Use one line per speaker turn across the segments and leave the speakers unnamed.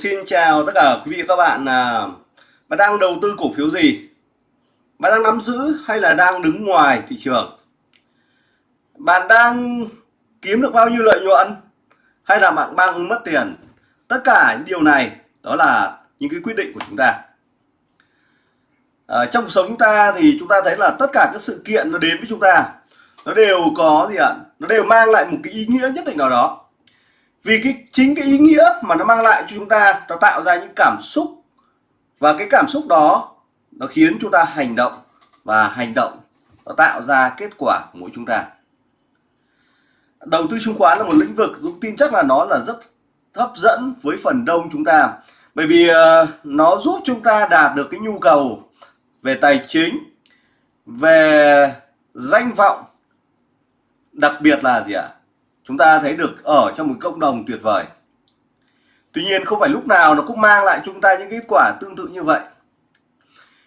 xin chào tất cả quý vị và các bạn à, Bạn đang đầu tư cổ phiếu gì? Bạn đang nắm giữ hay là đang đứng ngoài thị trường? Bạn đang kiếm được bao nhiêu lợi nhuận? Hay là bạn đang mất tiền? Tất cả những điều này đó là những cái quyết định của chúng ta à, Trong cuộc sống chúng ta thì chúng ta thấy là tất cả các sự kiện nó đến với chúng ta Nó đều có gì ạ? Nó đều mang lại một cái ý nghĩa nhất định nào đó vì cái, chính cái ý nghĩa mà nó mang lại cho chúng ta, nó tạo ra những cảm xúc. Và cái cảm xúc đó, nó khiến chúng ta hành động. Và hành động, nó tạo ra kết quả của mỗi chúng ta. Đầu tư chứng khoán là một lĩnh vực Dũng tin chắc là nó là rất hấp dẫn với phần đông chúng ta. Bởi vì ờ, nó giúp chúng ta đạt được cái nhu cầu về tài chính, về danh vọng. Đặc biệt là gì ạ? Chúng ta thấy được ở trong một cộng đồng tuyệt vời. Tuy nhiên không phải lúc nào nó cũng mang lại chúng ta những kết quả tương tự như vậy.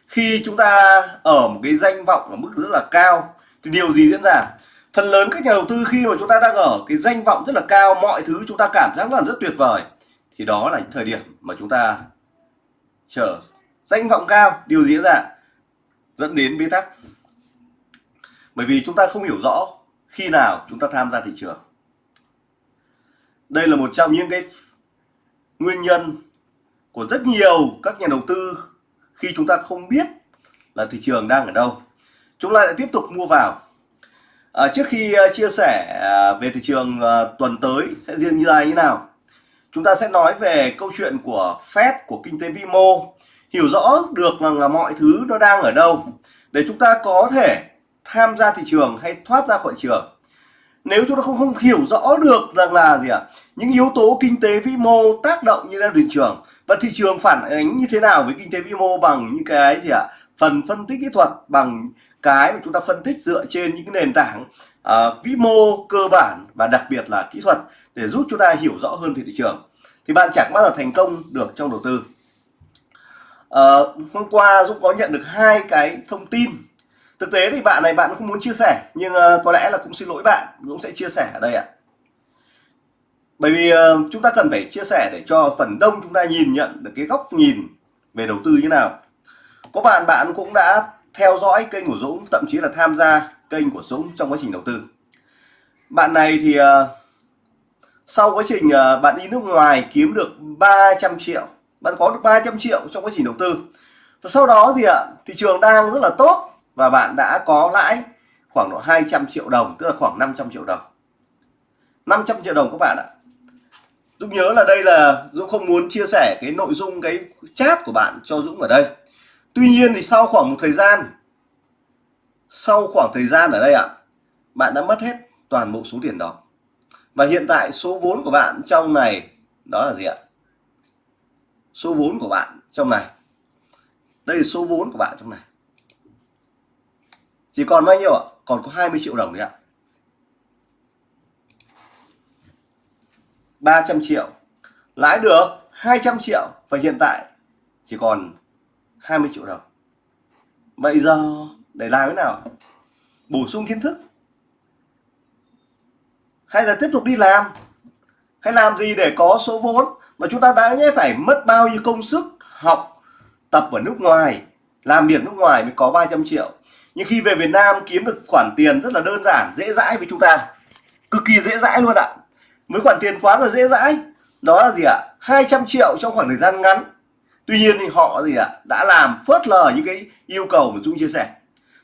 Khi chúng ta ở một cái danh vọng ở mức rất là cao, thì điều gì diễn ra? Phần lớn các nhà đầu tư khi mà chúng ta đang ở cái danh vọng rất là cao, mọi thứ chúng ta cảm giác là rất tuyệt vời, thì đó là những thời điểm mà chúng ta chờ danh vọng cao. Điều gì diễn ra? Dẫn đến bế tắc. Bởi vì chúng ta không hiểu rõ khi nào chúng ta tham gia thị trường đây là một trong những cái nguyên nhân của rất nhiều các nhà đầu tư khi chúng ta không biết là thị trường đang ở đâu. Chúng ta lại tiếp tục mua vào. À, trước khi uh, chia sẻ uh, về thị trường uh, tuần tới sẽ riêng như là như nào chúng ta sẽ nói về câu chuyện của Fed của kinh tế vĩ mô hiểu rõ được rằng là mọi thứ nó đang ở đâu để chúng ta có thể tham gia thị trường hay thoát ra khỏi trường nếu chúng ta không không hiểu rõ được rằng là gì ạ? À, những yếu tố kinh tế vĩ mô tác động như là thị trường. Và thị trường phản ánh như thế nào với kinh tế vĩ mô bằng những cái gì ạ? À, phần phân tích kỹ thuật bằng cái mà chúng ta phân tích dựa trên những cái nền tảng uh, vĩ mô cơ bản và đặc biệt là kỹ thuật để giúp chúng ta hiểu rõ hơn về thị trường. Thì bạn chẳng bao giờ thành công được trong đầu tư. Uh, hôm qua Dũng có nhận được hai cái thông tin thực tế thì bạn này bạn không muốn chia sẻ nhưng ờ, có lẽ là cũng xin lỗi bạn Dũng sẽ chia sẻ ở đây ạ. Bởi vì ờ, chúng ta cần phải chia sẻ để cho phần đông chúng ta nhìn nhận được cái góc nhìn về đầu tư như nào. Có bạn bạn cũng đã theo dõi kênh của Dũng thậm chí là tham gia kênh của Dũng trong quá trình đầu tư. Bạn này thì uh, sau quá trình uh, bạn đi nước ngoài kiếm được 300 triệu bạn có được 300 triệu trong quá trình đầu tư. Và sau đó thì ạ uh, thị trường đang rất là tốt và bạn đã có lãi khoảng độ 200 triệu đồng, tức là khoảng 500 triệu đồng. 500 triệu đồng các bạn ạ. Dũng nhớ là đây là Dũng không muốn chia sẻ cái nội dung, cái chat của bạn cho Dũng ở đây. Tuy nhiên thì sau khoảng một thời gian, sau khoảng thời gian ở đây ạ, bạn đã mất hết toàn bộ số tiền đó. Và hiện tại số vốn của bạn trong này, đó là gì ạ? Số vốn của bạn trong này. Đây là số vốn của bạn trong này chỉ còn bao nhiêu ạ? Còn có 20 triệu đồng đấy ạ. 300 triệu. Lãi được 200 triệu và hiện tại chỉ còn 20 triệu đồng. Bây giờ để làm thế nào? Bổ sung kiến thức. Hay là tiếp tục đi làm? Hay làm gì để có số vốn mà chúng ta đã nhé, phải mất bao nhiêu công sức học tập ở nước ngoài, làm việc nước ngoài mới có 300 triệu? Nhưng khi về Việt Nam kiếm được khoản tiền rất là đơn giản, dễ dãi với chúng ta. Cực kỳ dễ dãi luôn ạ. Với khoản tiền quá là dễ dãi, đó là gì ạ? 200 triệu trong khoảng thời gian ngắn. Tuy nhiên thì họ gì ạ? Đã làm phớt lờ những cái yêu cầu mà Dung chia sẻ.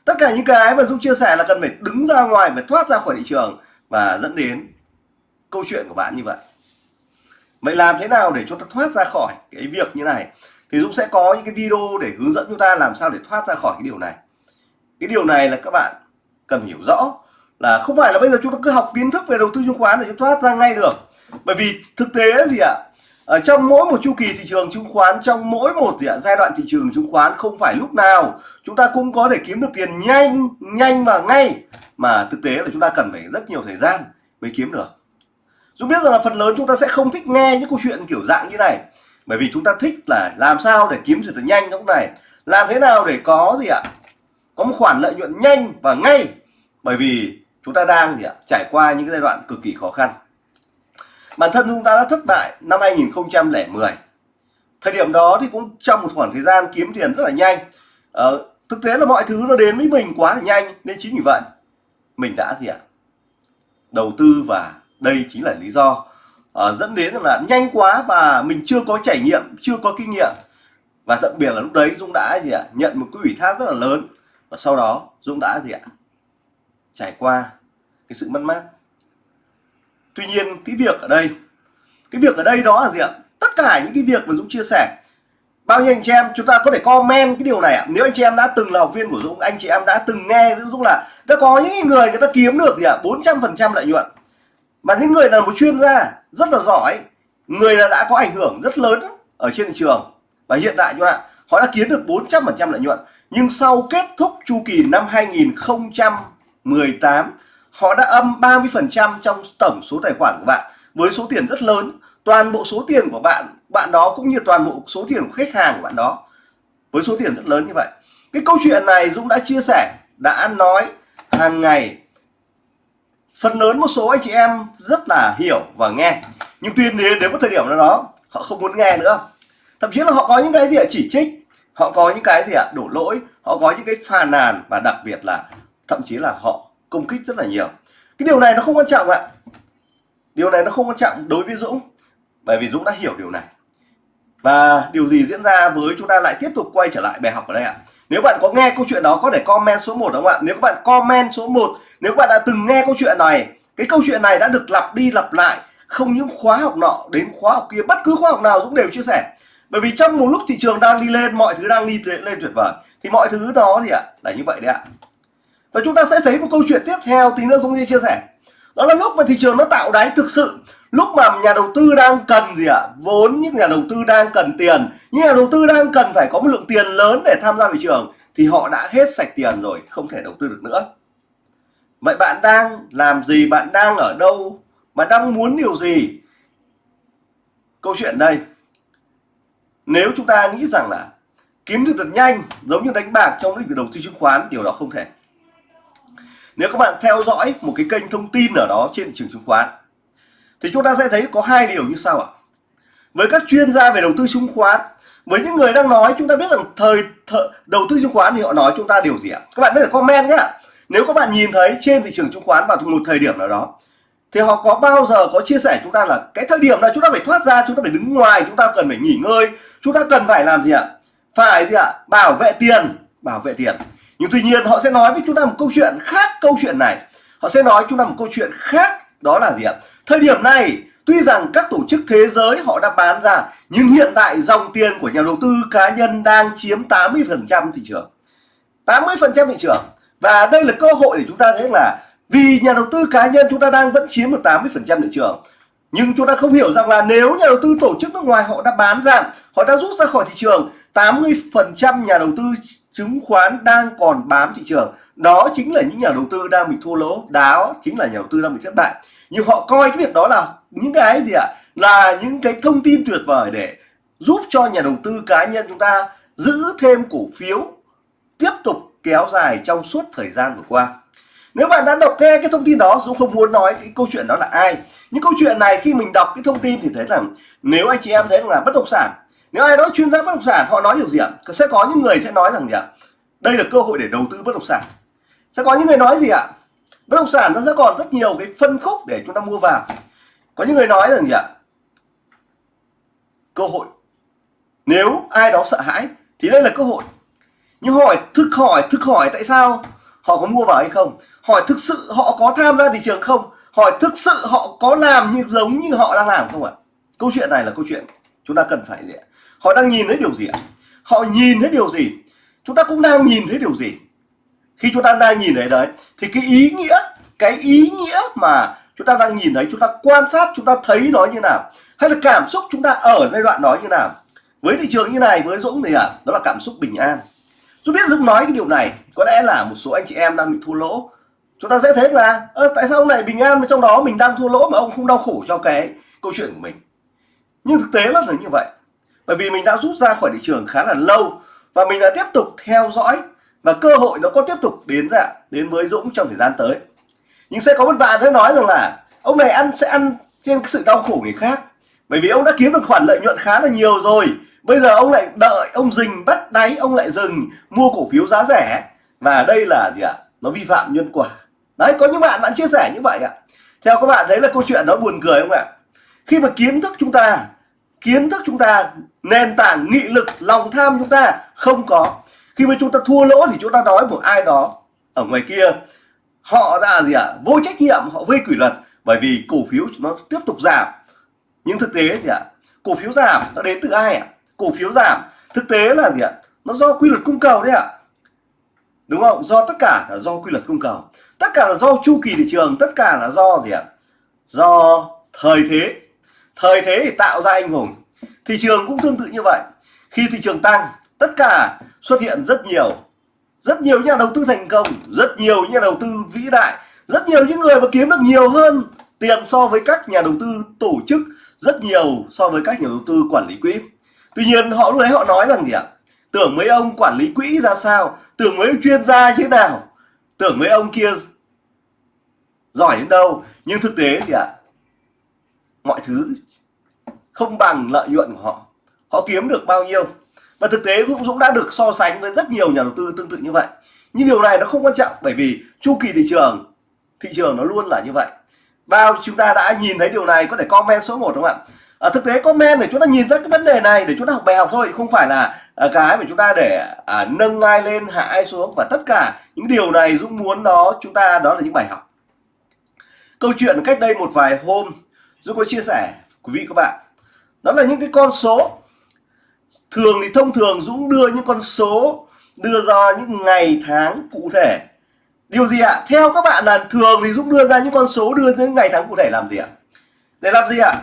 Tất cả những cái mà Dung chia sẻ là cần phải đứng ra ngoài, phải thoát ra khỏi thị trường và dẫn đến câu chuyện của bạn như vậy. Vậy làm thế nào để chúng ta thoát ra khỏi cái việc như này? Thì Dũng sẽ có những cái video để hướng dẫn chúng ta làm sao để thoát ra khỏi cái điều này cái điều này là các bạn cần hiểu rõ là không phải là bây giờ chúng ta cứ học kiến thức về đầu tư chứng khoán để chúng thoát ra ngay được. Bởi vì thực tế gì ạ? Ở trong mỗi một chu kỳ thị trường chứng khoán, trong mỗi một gì ạ, giai đoạn thị trường chứng khoán không phải lúc nào chúng ta cũng có thể kiếm được tiền nhanh nhanh và ngay. Mà thực tế là chúng ta cần phải rất nhiều thời gian mới kiếm được. Chúng biết rằng là phần lớn chúng ta sẽ không thích nghe những câu chuyện kiểu dạng như này. Bởi vì chúng ta thích là làm sao để kiếm được nhanh lúc này. Làm thế nào để có gì ạ? Có một khoản lợi nhuận nhanh và ngay. Bởi vì chúng ta đang gì ạ trải qua những cái giai đoạn cực kỳ khó khăn. Bản thân chúng ta đã thất bại năm 2010 thời điểm đó thì cũng trong một khoảng thời gian kiếm tiền rất là nhanh. Ờ, thực tế là mọi thứ nó đến với mình quá là nhanh nên chính vì vậy mình đã gì ạ đầu tư và đây chính là lý do uh, dẫn đến là nhanh quá và mình chưa có trải nghiệm chưa có kinh nghiệm. Và đặc biệt là lúc đấy Dũng đã gì ạ nhận một cái ủy thác rất là lớn và sau đó, Dũng đã gì ạ? Trải qua cái sự mất mát. Tuy nhiên, cái việc ở đây, cái việc ở đây đó là gì ạ? Tất cả những cái việc mà Dũng chia sẻ, bao nhiêu anh chị em, chúng ta có thể comment cái điều này ạ. Nếu anh chị em đã từng là học viên của Dũng, anh chị em đã từng nghe Dũng là đã có những người người ta kiếm được gì ạ? bốn trăm phần trăm lợi nhuận. Mà những người là một chuyên gia rất là giỏi, người là đã có ảnh hưởng rất lớn ở trên thị trường. Và hiện tại, chúng ta, họ đã kiếm được 400 phần trăm lợi nhuận nhưng sau kết thúc chu kỳ năm 2018 họ đã âm 30% trong tổng số tài khoản của bạn với số tiền rất lớn. Toàn bộ số tiền của bạn bạn đó cũng như toàn bộ số tiền của khách hàng của bạn đó với số tiền rất lớn như vậy. Cái câu chuyện này Dũng đã chia sẻ, đã nói hàng ngày. Phần lớn một số anh chị em rất là hiểu và nghe. Nhưng tuy nhiên đến một thời điểm nào đó, họ không muốn nghe nữa. Thậm chí là họ có những cái gì chỉ trích họ có những cái gì ạ? Đổ lỗi. Họ có những cái phàn nàn và đặc biệt là thậm chí là họ công kích rất là nhiều. Cái điều này nó không quan trọng ạ. Điều này nó không quan trọng đối với Dũng, bởi vì Dũng đã hiểu điều này. Và điều gì diễn ra với chúng ta lại tiếp tục quay trở lại bài học ở đây ạ. Nếu bạn có nghe câu chuyện đó, có thể comment số 1 đúng không ạ? Nếu các bạn comment số 1 nếu các bạn đã từng nghe câu chuyện này, cái câu chuyện này đã được lặp đi lặp lại, không những khóa học nọ đến khóa học kia, bất cứ khóa học nào Dũng đều chia sẻ bởi vì trong một lúc thị trường đang đi lên, mọi thứ đang đi lên tuyệt vời. Thì mọi thứ đó thì ạ, là như vậy đấy ạ. Và chúng ta sẽ thấy một câu chuyện tiếp theo, tí nữa Dũng chia sẻ. Đó là lúc mà thị trường nó tạo đáy thực sự, lúc mà nhà đầu tư đang cần gì ạ? Vốn những nhà đầu tư đang cần tiền. Những nhà đầu tư đang cần phải có một lượng tiền lớn để tham gia thị trường, thì họ đã hết sạch tiền rồi, không thể đầu tư được nữa. Vậy bạn đang làm gì? Bạn đang ở đâu? Bạn đang muốn điều gì? Câu chuyện đây nếu chúng ta nghĩ rằng là kiếm được thật nhanh giống như đánh bạc trong lĩnh vực đầu tư chứng khoán điều đó không thể. Nếu các bạn theo dõi một cái kênh thông tin ở đó trên thị trường chứng khoán thì chúng ta sẽ thấy có hai điều như sau ạ. Với các chuyên gia về đầu tư chứng khoán với những người đang nói chúng ta biết rằng thời, thời đầu tư chứng khoán thì họ nói chúng ta điều gì ạ? Các bạn có thể comment nhé nếu các bạn nhìn thấy trên thị trường chứng khoán vào một thời điểm nào đó thì họ có bao giờ có chia sẻ chúng ta là cái thời điểm là chúng ta phải thoát ra, chúng ta phải đứng ngoài, chúng ta cần phải nghỉ ngơi, chúng ta cần phải làm gì ạ? Phải gì ạ? Bảo vệ tiền, bảo vệ tiền. Nhưng tuy nhiên họ sẽ nói với chúng ta một câu chuyện khác câu chuyện này. Họ sẽ nói chúng ta một câu chuyện khác, đó là gì ạ? Thời điểm này, tuy rằng các tổ chức thế giới họ đã bán ra, nhưng hiện tại dòng tiền của nhà đầu tư cá nhân đang chiếm 80% thị trường. 80% thị trường. Và đây là cơ hội để chúng ta thấy là vì nhà đầu tư cá nhân chúng ta đang vẫn chiếm được 80% thị trường. Nhưng chúng ta không hiểu rằng là nếu nhà đầu tư tổ chức nước ngoài họ đã bán ra, họ đã rút ra khỏi thị trường 80% nhà đầu tư chứng khoán đang còn bám thị trường. Đó chính là những nhà đầu tư đang bị thua lỗ, đó chính là nhà đầu tư đang bị thất bại. Nhưng họ coi cái việc đó là những cái gì ạ? À? là những cái thông tin tuyệt vời để giúp cho nhà đầu tư cá nhân chúng ta giữ thêm cổ phiếu, tiếp tục kéo dài trong suốt thời gian vừa qua nếu bạn đã đọc nghe cái thông tin đó Dũng không muốn nói cái câu chuyện đó là ai những câu chuyện này khi mình đọc cái thông tin thì thấy rằng nếu anh chị em thấy là bất động sản, nếu ai đó chuyên gia bất động sản, họ nói điều gì ạ? Sẽ có những người sẽ nói rằng gì ạ? Đây là cơ hội để đầu tư bất động sản. Sẽ có những người nói gì ạ? Bất động sản nó sẽ còn rất nhiều cái phân khúc để chúng ta mua vào. Có những người nói rằng gì ạ? Cơ hội. Nếu ai đó sợ hãi thì đây là cơ hội. Nhưng hỏi thực hỏi thực hỏi tại sao họ có mua vào hay không? Hỏi thực sự họ có tham gia thị trường không? Hỏi thực sự họ có làm như giống như họ đang làm không ạ? Câu chuyện này là câu chuyện chúng ta cần phải gì ạ? Họ đang nhìn thấy điều gì ạ? Họ nhìn thấy điều gì? Chúng ta cũng đang nhìn thấy điều gì? Khi chúng ta đang nhìn thấy đấy, thì cái ý nghĩa, cái ý nghĩa mà chúng ta đang nhìn thấy, chúng ta quan sát, chúng ta thấy nó như nào? Hay là cảm xúc chúng ta ở giai đoạn đó như nào? Với thị trường như này, với Dũng thì à đó là cảm xúc bình an. Tôi biết Dũng nói cái điều này, có lẽ là một số anh chị em đang bị thua lỗ chúng ta dễ thấy là ơ, tại sao ông này bình an mà trong đó? Mình đang thua lỗ mà ông không đau khổ cho cái câu chuyện của mình. Nhưng thực tế là như vậy. Bởi vì mình đã rút ra khỏi thị trường khá là lâu và mình đã tiếp tục theo dõi và cơ hội nó có tiếp tục đến ra đến với Dũng trong thời gian tới. Nhưng sẽ có một bạn sẽ nói rằng là ông này ăn, sẽ ăn trên sự đau khổ người khác. Bởi vì ông đã kiếm được khoản lợi nhuận khá là nhiều rồi. Bây giờ ông lại đợi, ông dình bắt đáy, ông lại dừng mua cổ phiếu giá rẻ. Và đây là gì ạ? Nó vi phạm nhân quả đấy có những bạn bạn chia sẻ như vậy ạ. Theo các bạn thấy là câu chuyện nó buồn cười không ạ? Khi mà kiến thức chúng ta kiến thức chúng ta nền tảng nghị lực lòng tham chúng ta không có khi mà chúng ta thua lỗ thì chúng ta nói một ai đó ở ngoài kia họ ra gì ạ? À? vô trách nhiệm họ vi kỷ luật bởi vì cổ phiếu nó tiếp tục giảm. Nhưng thực tế thì ạ à, cổ phiếu giảm nó đến từ ai ạ? À? cổ phiếu giảm thực tế là gì ạ? Nó do quy luật cung cầu đấy ạ. Đúng không? Do tất cả là do quy luật cung cầu tất cả là do chu kỳ thị trường, tất cả là do gì ạ? Do thời thế. Thời thế thì tạo ra anh hùng. Thị trường cũng tương tự như vậy. Khi thị trường tăng, tất cả xuất hiện rất nhiều. Rất nhiều nhà đầu tư thành công, rất nhiều nhà đầu tư vĩ đại, rất nhiều những người mà kiếm được nhiều hơn tiền so với các nhà đầu tư tổ chức, rất nhiều so với các nhà đầu tư quản lý quỹ. Tuy nhiên, họ lúc đấy họ nói rằng gì ạ? Tưởng mấy ông quản lý quỹ ra sao? Tưởng mấy ông chuyên gia như thế nào? Tưởng mấy ông kia giỏi đến đâu? Nhưng thực tế thì ạ mọi thứ không bằng lợi nhuận của họ. Họ kiếm được bao nhiêu? Và thực tế cũng Dũng đã được so sánh với rất nhiều nhà đầu tư tương tự như vậy. Nhưng điều này nó không quan trọng bởi vì chu kỳ thị trường thị trường nó luôn là như vậy. Bao chúng ta đã nhìn thấy điều này có thể comment số 1 đúng không ạ? À, thực tế comment để chúng ta nhìn ra cái vấn đề này để chúng ta học bài học thôi không phải là à, cái mà chúng ta để à, nâng ai lên hạ ai xuống và tất cả những điều này Dũng muốn đó chúng ta đó là những bài học câu chuyện cách đây một vài hôm, Dũng có chia sẻ quý vị các bạn. Đó là những cái con số. Thường thì thông thường Dũng đưa những con số, đưa ra những ngày, tháng cụ thể. Điều gì ạ? Theo các bạn là thường thì Dũng đưa ra những con số, đưa những ngày, tháng cụ thể làm gì ạ? Để làm gì ạ?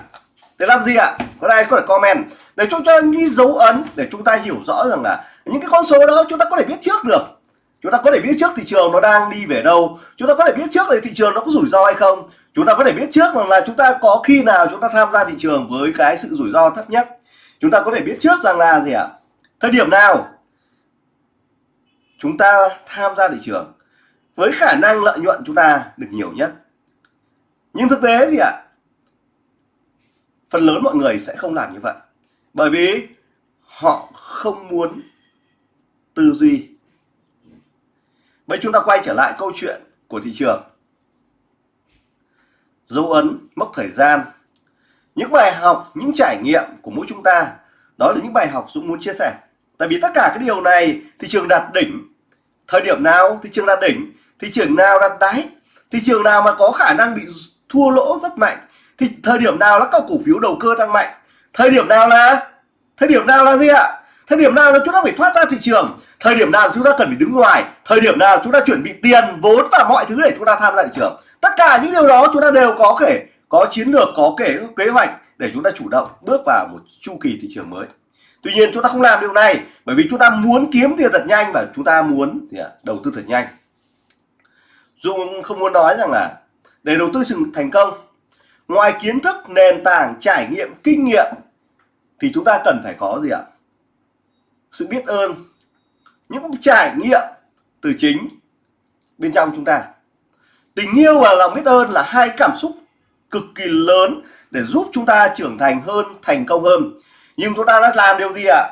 Để làm gì ạ? Có ai có thể comment? Để chúng ta ghi dấu ấn, để chúng ta hiểu rõ rằng là những cái con số đó chúng ta có thể biết trước được chúng ta có thể biết trước thị trường nó đang đi về đâu. Chúng ta có thể biết trước là thị trường nó có rủi ro hay không. Chúng ta có thể biết trước rằng là chúng ta có khi nào chúng ta tham gia thị trường với cái sự rủi ro thấp nhất. Chúng ta có thể biết trước rằng là gì ạ? Thời điểm nào chúng ta tham gia thị trường với khả năng lợi nhuận chúng ta được nhiều nhất? Nhưng thực tế gì ạ, phần lớn mọi người sẽ không làm như vậy. Bởi vì họ không muốn tư duy vậy chúng ta quay trở lại câu chuyện của thị trường. Dấu ấn, mốc thời gian. Những bài học, những trải nghiệm của mỗi chúng ta, đó là những bài học Dũng muốn chia sẻ. Tại vì tất cả cái điều này, thị trường đạt đỉnh. Thời điểm nào thị trường đạt đỉnh? Thị trường nào đạt đáy? Thị trường nào mà có khả năng bị thua lỗ rất mạnh? Thì thời điểm nào là các cổ phiếu đầu cơ tăng mạnh? Thời điểm nào là? Thời điểm nào là gì ạ? Thời điểm nào là chúng ta phải thoát ra thị trường thời điểm nào chúng ta cần phải đứng ngoài thời điểm nào chúng ta chuẩn bị tiền vốn và mọi thứ để chúng ta tham gia thị trường tất cả những điều đó chúng ta đều có thể có chiến lược có kể kế hoạch để chúng ta chủ động bước vào một chu kỳ thị trường mới tuy nhiên chúng ta không làm điều này bởi vì chúng ta muốn kiếm tiền thật nhanh và chúng ta muốn thì đầu tư thật nhanh Dung không muốn nói rằng là để đầu tư thành công ngoài kiến thức nền tảng trải nghiệm kinh nghiệm thì chúng ta cần phải có gì ạ sự biết ơn, những trải nghiệm từ chính bên trong chúng ta. Tình yêu và lòng biết ơn là hai cảm xúc cực kỳ lớn để giúp chúng ta trưởng thành hơn, thành công hơn. Nhưng chúng ta đã làm điều gì ạ?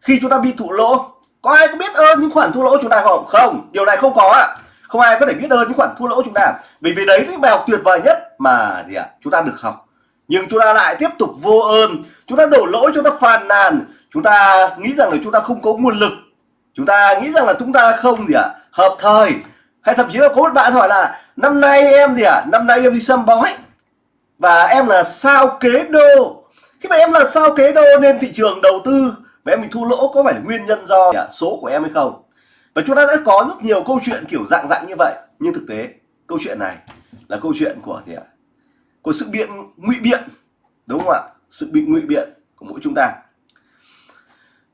Khi chúng ta bị thụ lỗ, có ai có biết ơn những khoản thua lỗ chúng ta không? Không, điều này không có ạ. Không ai có thể biết ơn những khoản thua lỗ chúng ta. Vì vì đấy là bài học tuyệt vời nhất mà gì ạ? Chúng ta được học nhưng chúng ta lại tiếp tục vô ơn. Chúng ta đổ lỗi chúng ta phàn nàn. Chúng ta nghĩ rằng là chúng ta không có nguồn lực. Chúng ta nghĩ rằng là chúng ta không gì ạ, hợp thời. Hay thậm chí là có một bạn hỏi là, năm nay em gì ạ? Năm nay em đi sâm bói. Và em là sao kế đô? Khi mà em là sao kế đô nên thị trường đầu tư và em bị thua lỗ có phải là nguyên nhân do số của em hay không? Và chúng ta đã có rất nhiều câu chuyện kiểu dạng dạng như vậy. Nhưng thực tế, câu chuyện này là câu chuyện của gì ạ? Của sự biện ngụy biện, đúng không ạ? Sự bị ngụy biện của mỗi chúng ta.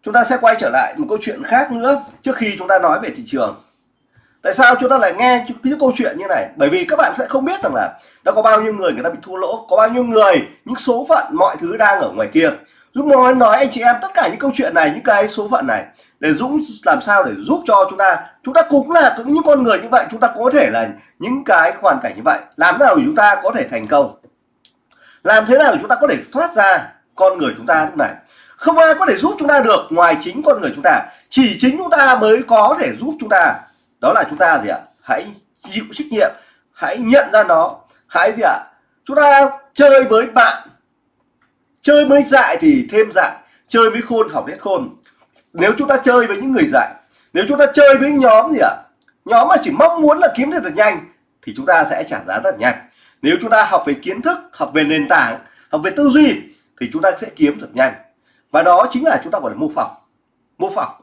Chúng ta sẽ quay trở lại một câu chuyện khác nữa trước khi chúng ta nói về thị trường. Tại sao chúng ta lại nghe những câu chuyện như này? Bởi vì các bạn sẽ không biết rằng là đã có bao nhiêu người người ta bị thua lỗ, có bao nhiêu người, những số phận, mọi thứ đang ở ngoài kia. Dũng nói nói anh chị em tất cả những câu chuyện này, những cái số phận này để Dũng làm sao để giúp cho chúng ta. Chúng ta cũng là những con người như vậy, chúng ta có thể là những cái hoàn cảnh như vậy. Làm thế nào để chúng ta có thể thành công? Làm thế nào để chúng ta có thể thoát ra con người chúng ta lúc này? Không ai có thể giúp chúng ta được ngoài chính con người chúng ta. Chỉ chính chúng ta mới có thể giúp chúng ta. Đó là chúng ta gì ạ? Hãy chịu trách nhiệm. Hãy nhận ra nó. Hãy gì ạ? Chúng ta chơi với bạn. Chơi với dại thì thêm dại. Chơi với khôn học hết khôn. Nếu chúng ta chơi với những người dạy nếu chúng ta chơi với nhóm gì ạ? Nhóm mà chỉ mong muốn là kiếm được nhanh, thì chúng ta sẽ trả giá rất nhanh nếu chúng ta học về kiến thức học về nền tảng học về tư duy thì chúng ta sẽ kiếm được nhanh. Và đó chính là chúng ta gọi là mô phỏng. Mô phỏng.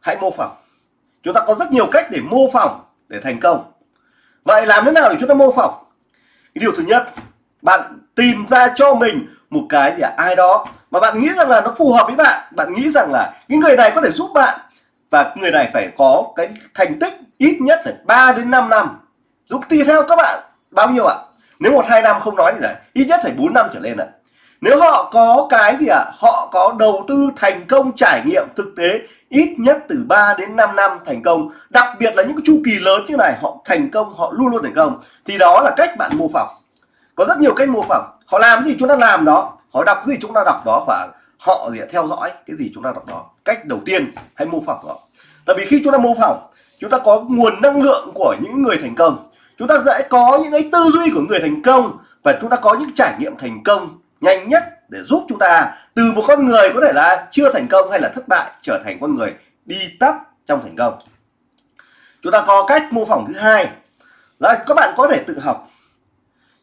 Hãy mô phỏng. Chúng ta có rất nhiều cách để mô phỏng để thành công. Vậy làm thế nào để chúng ta mô phỏng? Cái điều thứ nhất bạn tìm ra cho mình một cái gì à, ai đó mà bạn nghĩ rằng là nó phù hợp với bạn bạn nghĩ rằng là những người này có thể giúp bạn. Và người này phải có cái thành tích ít nhất phải 3 đến 5 năm. Giúp tùy theo các bạn bao nhiêu ạ? Nếu một, hai năm không nói thì giải. Ít nhất phải 4 năm trở lên ạ. Nếu họ có cái gì ạ? Họ có đầu tư thành công, trải nghiệm thực tế ít nhất từ 3 đến 5 năm thành công. Đặc biệt là những cái chu kỳ lớn như này, họ thành công, họ luôn luôn thành công. Thì đó là cách bạn mô phỏng. Có rất nhiều cách mô phỏng. Họ làm gì chúng ta làm đó. Họ đọc gì chúng ta đọc đó và họ gì theo dõi cái gì chúng ta đọc đó. Cách đầu tiên, hãy mô phỏng đó tại vì khi chúng ta mô phỏng, chúng ta có nguồn năng lượng của những người thành công chúng ta sẽ có những cái tư duy của người thành công và chúng ta có những trải nghiệm thành công nhanh nhất để giúp chúng ta từ một con người có thể là chưa thành công hay là thất bại trở thành con người đi tắt trong thành công. Chúng ta có cách mô phỏng thứ hai. Là các bạn có thể tự học.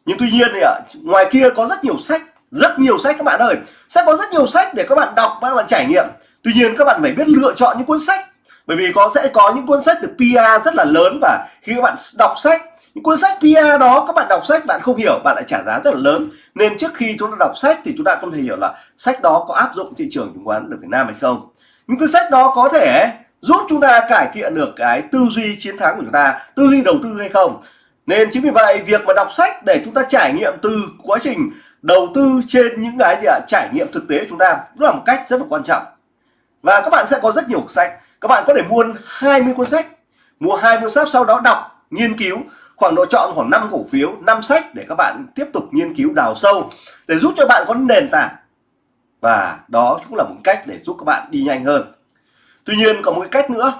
Nhưng tuy nhiên thì ở ngoài kia có rất nhiều sách, rất nhiều sách các bạn ơi. Sẽ có rất nhiều sách để các bạn đọc và các bạn trải nghiệm. Tuy nhiên các bạn phải biết lựa chọn những cuốn sách. Bởi vì có, sẽ có những cuốn sách được PR rất là lớn và khi các bạn đọc sách những cuốn sách PR đó, các bạn đọc sách bạn không hiểu, bạn lại trả giá rất là lớn. Nên trước khi chúng ta đọc sách thì chúng ta không thể hiểu là sách đó có áp dụng thị trường chứng khoán ở Việt Nam hay không. Những cuốn sách đó có thể giúp chúng ta cải thiện được cái tư duy chiến thắng của chúng ta, tư duy đầu tư hay không. Nên chính vì vậy, việc mà đọc sách để chúng ta trải nghiệm từ quá trình đầu tư trên những cái gì ạ, trải nghiệm thực tế của chúng ta cũng là một cách rất là quan trọng. Và các bạn sẽ có rất nhiều sách. Các bạn có thể mua 20 cuốn sách, mua 20 cuốn sách, sau đó đọc, nghiên cứu khoảng độ chọn khoảng 5 cổ phiếu 5 sách để các bạn tiếp tục nghiên cứu đào sâu để giúp cho bạn có nền tảng. Và đó cũng là một cách để giúp các bạn đi nhanh hơn. Tuy nhiên còn một cái cách nữa,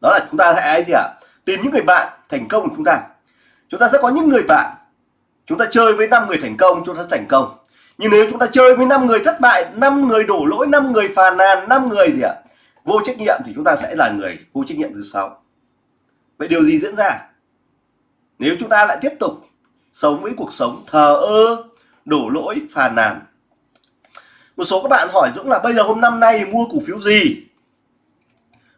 đó là chúng ta hãy gì ạ? À? tìm những người bạn thành công của chúng ta. Chúng ta sẽ có những người bạn, chúng ta chơi với 5 người thành công, chúng ta thành công. Nhưng nếu chúng ta chơi với 5 người thất bại 5 người đổ lỗi 5 người phàn nàn 5 người gì ạ? Vô trách nhiệm thì chúng ta sẽ là người vô trách nhiệm thứ sáu. Vậy điều gì diễn ra? Nếu chúng ta lại tiếp tục sống với cuộc sống thờ ơ, đổ lỗi, phàn nàn. Một số các bạn hỏi Dũng là bây giờ hôm năm nay mua cổ phiếu gì?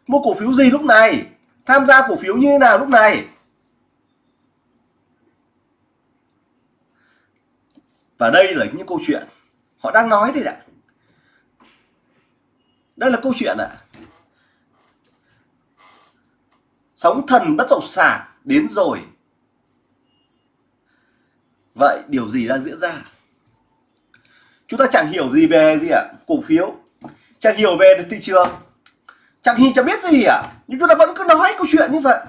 Mua cổ phiếu gì lúc này? Tham gia cổ phiếu như thế nào lúc này? Và đây là những câu chuyện họ đang nói đây ạ. Đây là câu chuyện ạ. Sóng thần bất động sản đến rồi vậy điều gì đang diễn ra? Chúng ta chẳng hiểu gì về gì ạ, cổ phiếu. Chẳng hiểu về thị trường. Chẳng hiểu, chẳng biết gì ạ. Nhưng chúng ta vẫn cứ nói câu chuyện như vậy.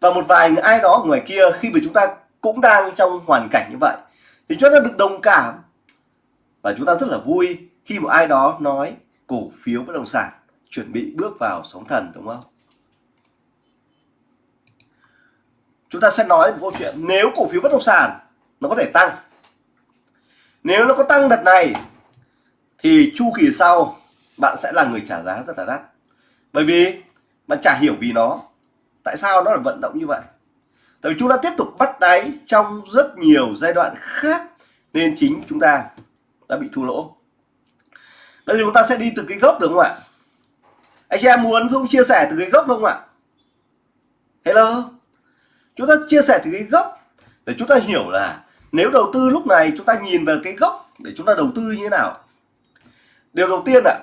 Và một vài người ai đó ngoài kia, khi mà chúng ta cũng đang trong hoàn cảnh như vậy, thì chúng ta được đồng cảm. Và chúng ta rất là vui khi một ai đó nói cổ phiếu bất động sản chuẩn bị bước vào sóng thần, đúng không? Chúng ta sẽ nói một câu chuyện. Nếu cổ phiếu bất động sản nó có thể tăng. Nếu nó có tăng đợt này, thì chu kỳ sau bạn sẽ là người trả giá rất là đắt. Bởi vì bạn chả hiểu vì nó, tại sao nó lại vận động như vậy? Tại vì chúng ta tiếp tục bắt đáy trong rất nhiều giai đoạn khác, nên chính chúng ta đã bị thua lỗ. Bây giờ chúng ta sẽ đi từ cái gốc được không ạ? Anh chị em muốn Dũng chia sẻ từ cái gốc không ạ? Hello? Chúng ta chia sẻ từ cái gốc để chúng ta hiểu là nếu đầu tư lúc này chúng ta nhìn về cái gốc để chúng ta đầu tư như thế nào? Điều đầu tiên ạ,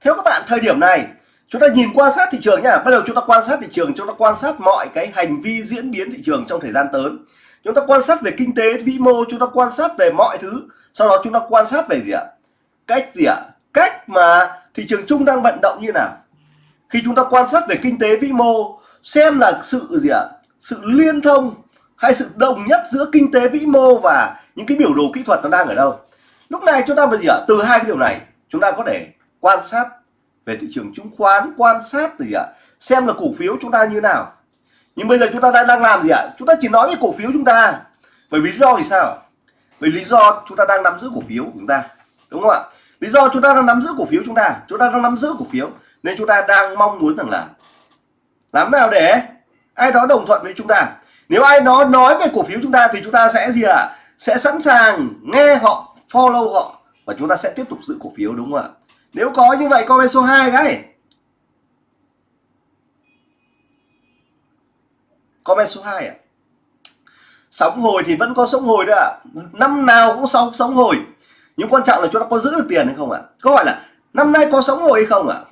theo các bạn, thời điểm này chúng ta nhìn quan sát thị trường nhá bắt đầu chúng ta quan sát thị trường, chúng ta quan sát mọi cái hành vi diễn biến thị trường trong thời gian tới. Chúng ta quan sát về kinh tế vĩ mô, chúng ta quan sát về mọi thứ. Sau đó chúng ta quan sát về gì ạ? Cách gì ạ? Cách mà thị trường chung đang vận động như nào? Khi chúng ta quan sát về kinh tế vĩ mô, xem là sự gì ạ? Sự liên thông hay sự đồng nhất giữa kinh tế vĩ mô và những cái biểu đồ kỹ thuật nó đang ở đâu? Lúc này chúng ta bây giờ từ hai cái điều này, chúng ta có thể quan sát về thị trường chứng khoán, quan sát gì ạ? Xem là cổ phiếu chúng ta như nào. Nhưng bây giờ chúng ta đang làm gì ạ? Chúng ta chỉ nói về cổ phiếu chúng ta. Bởi vì lý do thì sao? Bởi lý do chúng ta đang nắm giữ cổ phiếu của chúng ta, đúng không ạ? Lý do chúng ta đang nắm giữ cổ phiếu chúng ta chúng ta đang nắm giữ cổ phiếu, nên chúng ta đang mong muốn rằng là làm nào để ai đó đồng thuận với chúng ta? Nếu ai đó nói về cổ phiếu chúng ta thì chúng ta sẽ gì ạ à? sẽ sẵn sàng nghe họ, follow họ và chúng ta sẽ tiếp tục giữ cổ phiếu, đúng không ạ nếu có như vậy, comment số 2 cái comment số 2 ạ à? sóng hồi thì vẫn có sóng hồi đấy ạ à. năm nào cũng sóng sóng hồi nhưng quan trọng là chúng ta có giữ được tiền hay không ạ à? câu hỏi là, năm nay có sóng hồi hay không ạ à?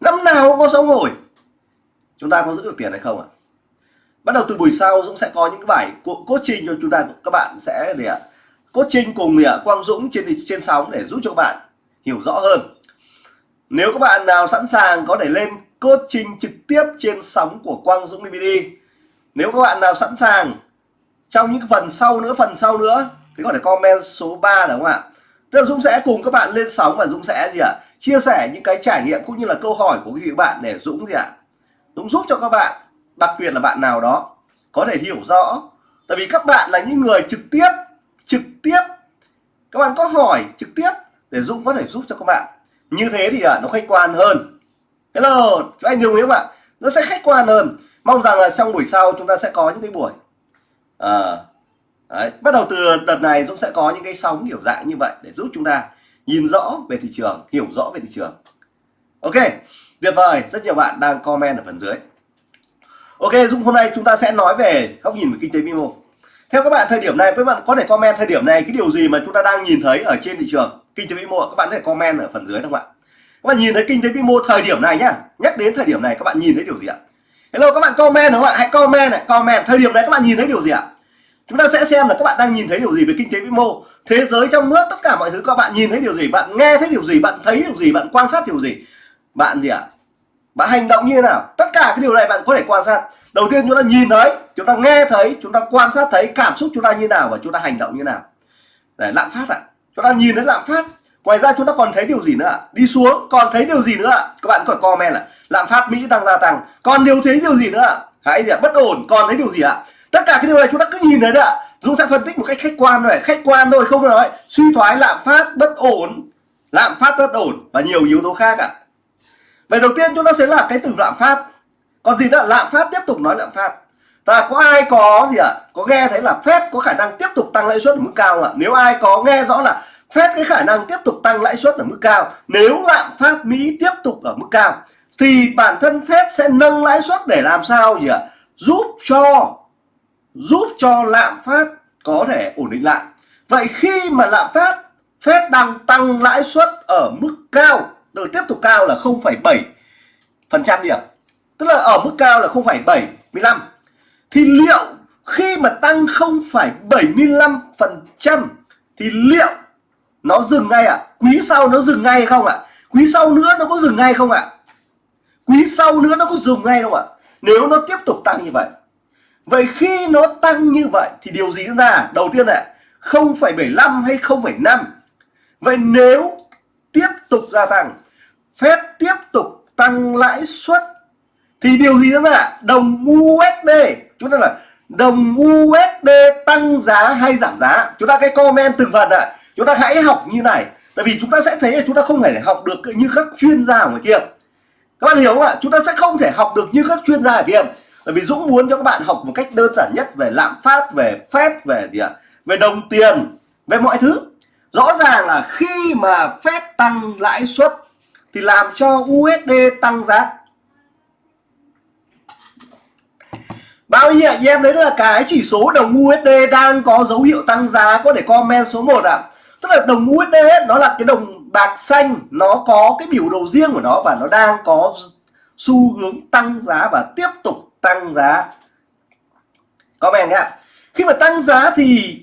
năm nào cũng có sóng hồi chúng ta có giữ được tiền hay không ạ à? Bắt đầu từ buổi sau Dũng sẽ có những cái bài coaching cho chúng ta, các bạn sẽ để trình cùng để Quang Dũng trên trên sóng để giúp cho các bạn hiểu rõ hơn. Nếu các bạn nào sẵn sàng có thể lên coaching trực tiếp trên sóng của Quang Dũng DVD nếu các bạn nào sẵn sàng, trong những phần sau nữa, phần sau nữa, thì có thể comment số 3 đúng không ạ? Tức là Dũng sẽ cùng các bạn lên sóng và Dũng sẽ gì ạ? Chia sẻ những cái trải nghiệm cũng như là câu hỏi của quý vị bạn để Dũng gì ạ? Dũng giúp cho các bạn đặc biệt là bạn nào đó có thể hiểu rõ. Tại vì các bạn là những người trực tiếp trực tiếp. Các bạn có hỏi trực tiếp để Dũng có thể giúp cho các bạn. Như thế thì à, nó khách quan hơn. Hello các anh đồng ý không ạ nó sẽ khách quan hơn. Mong rằng là trong buổi sau chúng ta sẽ có những cái buổi. À, đấy, bắt đầu từ đợt này Dũng sẽ có những cái sóng kiểu dạng như vậy để giúp chúng ta nhìn rõ về thị trường hiểu rõ về thị trường. Ok tuyệt vời. Rất nhiều bạn đang comment ở phần dưới. Ok, Dũng, hôm nay chúng ta sẽ nói về góc nhìn về kinh tế vĩ mô. Theo các bạn, thời điểm này, các bạn có thể comment thời điểm này cái điều gì mà chúng ta đang nhìn thấy ở trên thị trường kinh tế vĩ mô. Các bạn có thể comment ở phần dưới không ạ các bạn nhìn thấy kinh tế vĩ mô thời điểm này nhá. Nhắc đến thời điểm này, các bạn nhìn thấy điều gì ạ? Hello, các bạn comment đúng không ạ? Hãy comment này, comment. Thời điểm này các bạn nhìn thấy điều gì ạ? Chúng ta sẽ xem là các bạn đang nhìn thấy điều gì về kinh tế vĩ mô. Thế giới trong nước, tất cả mọi thứ các bạn nhìn thấy điều gì? Bạn nghe thấy điều gì? Bạn thấy điều gì? Bạn quan sát điều gì? Bạn gì ạ? Bạn hành động như thế nào? Tất cả cái điều này bạn có thể quan sát. Đầu tiên chúng ta nhìn thấy, chúng ta nghe thấy, chúng ta quan sát thấy cảm xúc chúng ta như nào và chúng ta hành động như nào. Để lạm phát ạ. À. chúng ta nhìn thấy lạm phát. Ngoài ra chúng ta còn thấy điều gì nữa ạ? Đi xuống. Còn thấy điều gì nữa ạ? Các bạn có comment là lạm phát mỹ đang gia tăng. Còn điều thấy điều gì nữa ạ? Hãy gì bất ổn. Còn thấy điều gì ạ? Tất cả cái điều này chúng ta cứ nhìn thấy đấy ạ. Dũng sẽ phân tích một cách khách quan rồi khách quan thôi, không phải nói suy thoái, lạm phát, bất ổn. Lạm phát, bất ổn và nhiều yếu tố khác ạ vậy đầu tiên chúng ta sẽ là cái từ lạm phát. Còn gì nữa? Lạm phát tiếp tục nói lạm phát. Và có ai có gì ạ? À? có nghe thấy là Fed có khả năng tiếp tục tăng lãi suất ở mức cao không ạ? Nếu ai có nghe rõ là Fed cái khả năng tiếp tục tăng lãi suất ở mức cao, nếu lạm phát Mỹ tiếp tục ở mức cao, thì bản thân Fed sẽ nâng lãi suất để làm sao gì ạ? À? giúp cho giúp cho lạm phát có thể ổn định lại. Vậy khi mà lạm phát, Fed đang tăng lãi suất ở mức cao từ tiếp tục cao là 0,7 phần trăm điểm tức là ở mức cao là 0,75 thì liệu khi mà tăng 0,75 phần trăm thì liệu nó dừng ngay ạ à? quý sau nó dừng ngay không ạ à? quý sau nữa nó có dừng ngay không ạ à? quý sau nữa nó có dừng ngay không ạ nếu nó tiếp tục tăng như vậy vậy khi nó tăng như vậy thì điều gì diễn ra đầu tiên là 0,75 hay 0,5 vậy nếu tiếp tục gia tăng Fed tiếp tục tăng lãi suất. Thì điều gì đó ạ đồng USD chúng ta là đồng USD tăng giá hay giảm giá? Chúng ta cái comment từng phần ạ chúng ta hãy học như này. Tại vì chúng ta sẽ thấy là chúng ta không thể học được như các chuyên gia ở ngoài kia. Các bạn hiểu không ạ? Chúng ta sẽ không thể học được như các chuyên gia ở kia. Bởi vì Dũng muốn cho các bạn học một cách đơn giản nhất về lạm phát, về phép về gì ạ? Về đồng tiền, về mọi thứ. Rõ ràng là khi mà phép tăng lãi suất thì làm cho USD tăng giá Bao nhiêu anh em đấy là cái chỉ số đồng USD đang có dấu hiệu tăng giá có thể comment số 1 ạ. À. Tức là đồng USD ấy, nó là cái đồng bạc xanh, nó có cái biểu đồ riêng của nó và nó đang có xu hướng tăng giá và tiếp tục tăng giá. Comment nhá. Khi mà tăng giá thì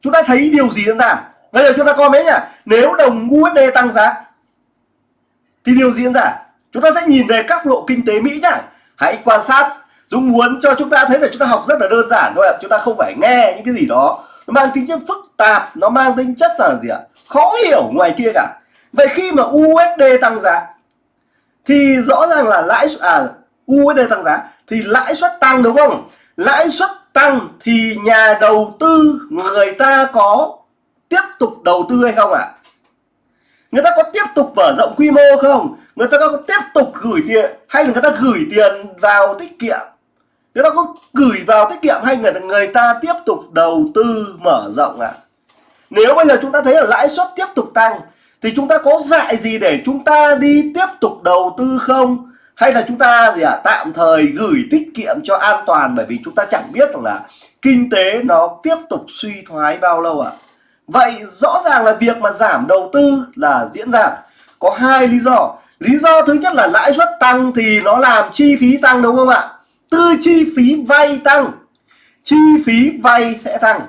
chúng ta thấy điều gì diễn ra? Bây giờ chúng ta comment nhá. Nếu đồng USD tăng giá thì điều diễn ra? Chúng ta sẽ nhìn về các lộ kinh tế Mỹ nhá. Hãy quan sát. Dũng muốn cho chúng ta thấy là chúng ta học rất là đơn giản thôi ạ. Chúng ta không phải nghe những cái gì đó. Nó mang tính chất phức tạp. Nó mang tính chất là gì ạ? Khó hiểu ngoài kia cả. Vậy khi mà USD tăng giá, thì rõ ràng là lãi à USD tăng giá, thì lãi suất tăng đúng không? Lãi suất tăng thì nhà đầu tư người ta có tiếp tục đầu tư hay không ạ? à? Người ta có tiếp tục mở rộng quy mô không người ta có tiếp tục gửi tiền hay là người ta gửi tiền vào tiết kiệm người ta có gửi vào tiết kiệm hay người người ta tiếp tục đầu tư mở rộng ạ à? nếu bây giờ chúng ta thấy là lãi suất tiếp tục tăng thì chúng ta có dại gì để chúng ta đi tiếp tục đầu tư không hay là chúng ta gì ạ à, tạm thời gửi tiết kiệm cho an toàn bởi vì chúng ta chẳng biết rằng là kinh tế nó tiếp tục suy thoái bao lâu ạ à? Vậy rõ ràng là việc mà giảm đầu tư là diễn ra. Có hai lý do. Lý do thứ nhất là lãi suất tăng thì nó làm chi phí tăng đúng không ạ? Tư chi phí vay tăng. Chi phí vay sẽ tăng.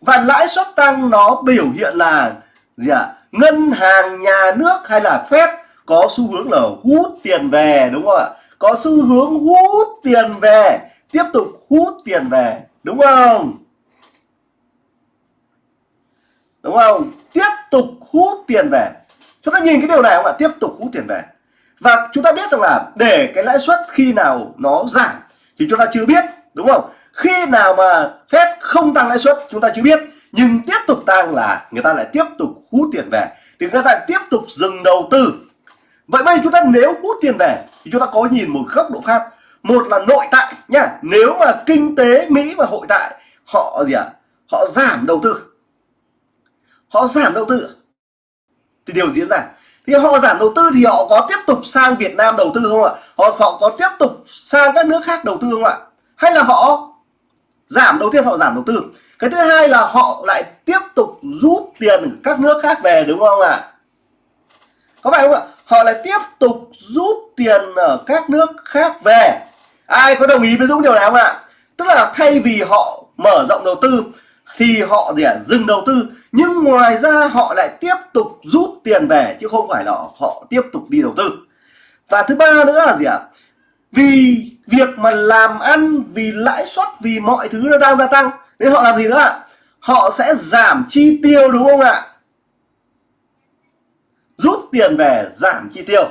Và lãi suất tăng nó biểu hiện là gì ạ? À? ngân hàng, nhà nước hay là phép có xu hướng là hút tiền về, đúng không ạ? Có xu hướng hút tiền về, tiếp tục hút tiền về, đúng không? Đúng không? Tiếp tục hút tiền về. Chúng ta nhìn cái điều này không ạ? Tiếp tục hút tiền về. Và chúng ta biết rằng là để cái lãi suất khi nào nó giảm thì chúng ta chưa biết, đúng không? Khi nào mà phép không tăng lãi suất chúng ta chưa biết, nhưng tiếp tục tăng là người ta lại tiếp tục hút tiền về. Thì người ta lại tiếp tục dừng đầu tư. Vậy bây giờ chúng ta nếu hút tiền về thì chúng ta có nhìn một góc độ khác. Một là nội tại nhá. Nếu mà kinh tế mỹ và hội tại họ gì ạ? À? họ giảm đầu tư họ giảm đầu tư. Thì điều diễn ra. Thì họ giảm đầu tư thì họ có tiếp tục sang Việt Nam đầu tư không ạ? Họ họ có tiếp tục sang các nước khác đầu tư không ạ? Hay là họ giảm đầu tiên họ giảm đầu tư? Cái thứ hai là họ lại tiếp tục rút tiền các nước khác về, đúng không ạ? Có phải không ạ? Họ lại tiếp tục rút tiền ở các nước khác về. Ai có đồng ý với Dũng điều này không ạ? Tức là thay vì họ mở rộng đầu tư thì họ để dừng đầu tư nhưng ngoài ra họ lại tiếp tục rút tiền về chứ không phải là họ tiếp tục đi đầu tư. Và thứ ba nữa là gì ạ? À? vì việc mà làm ăn vì lãi suất vì mọi thứ nó đang gia tăng nên họ làm gì nữa ạ? Họ sẽ giảm chi tiêu đúng không ạ? Rút tiền về giảm chi tiêu.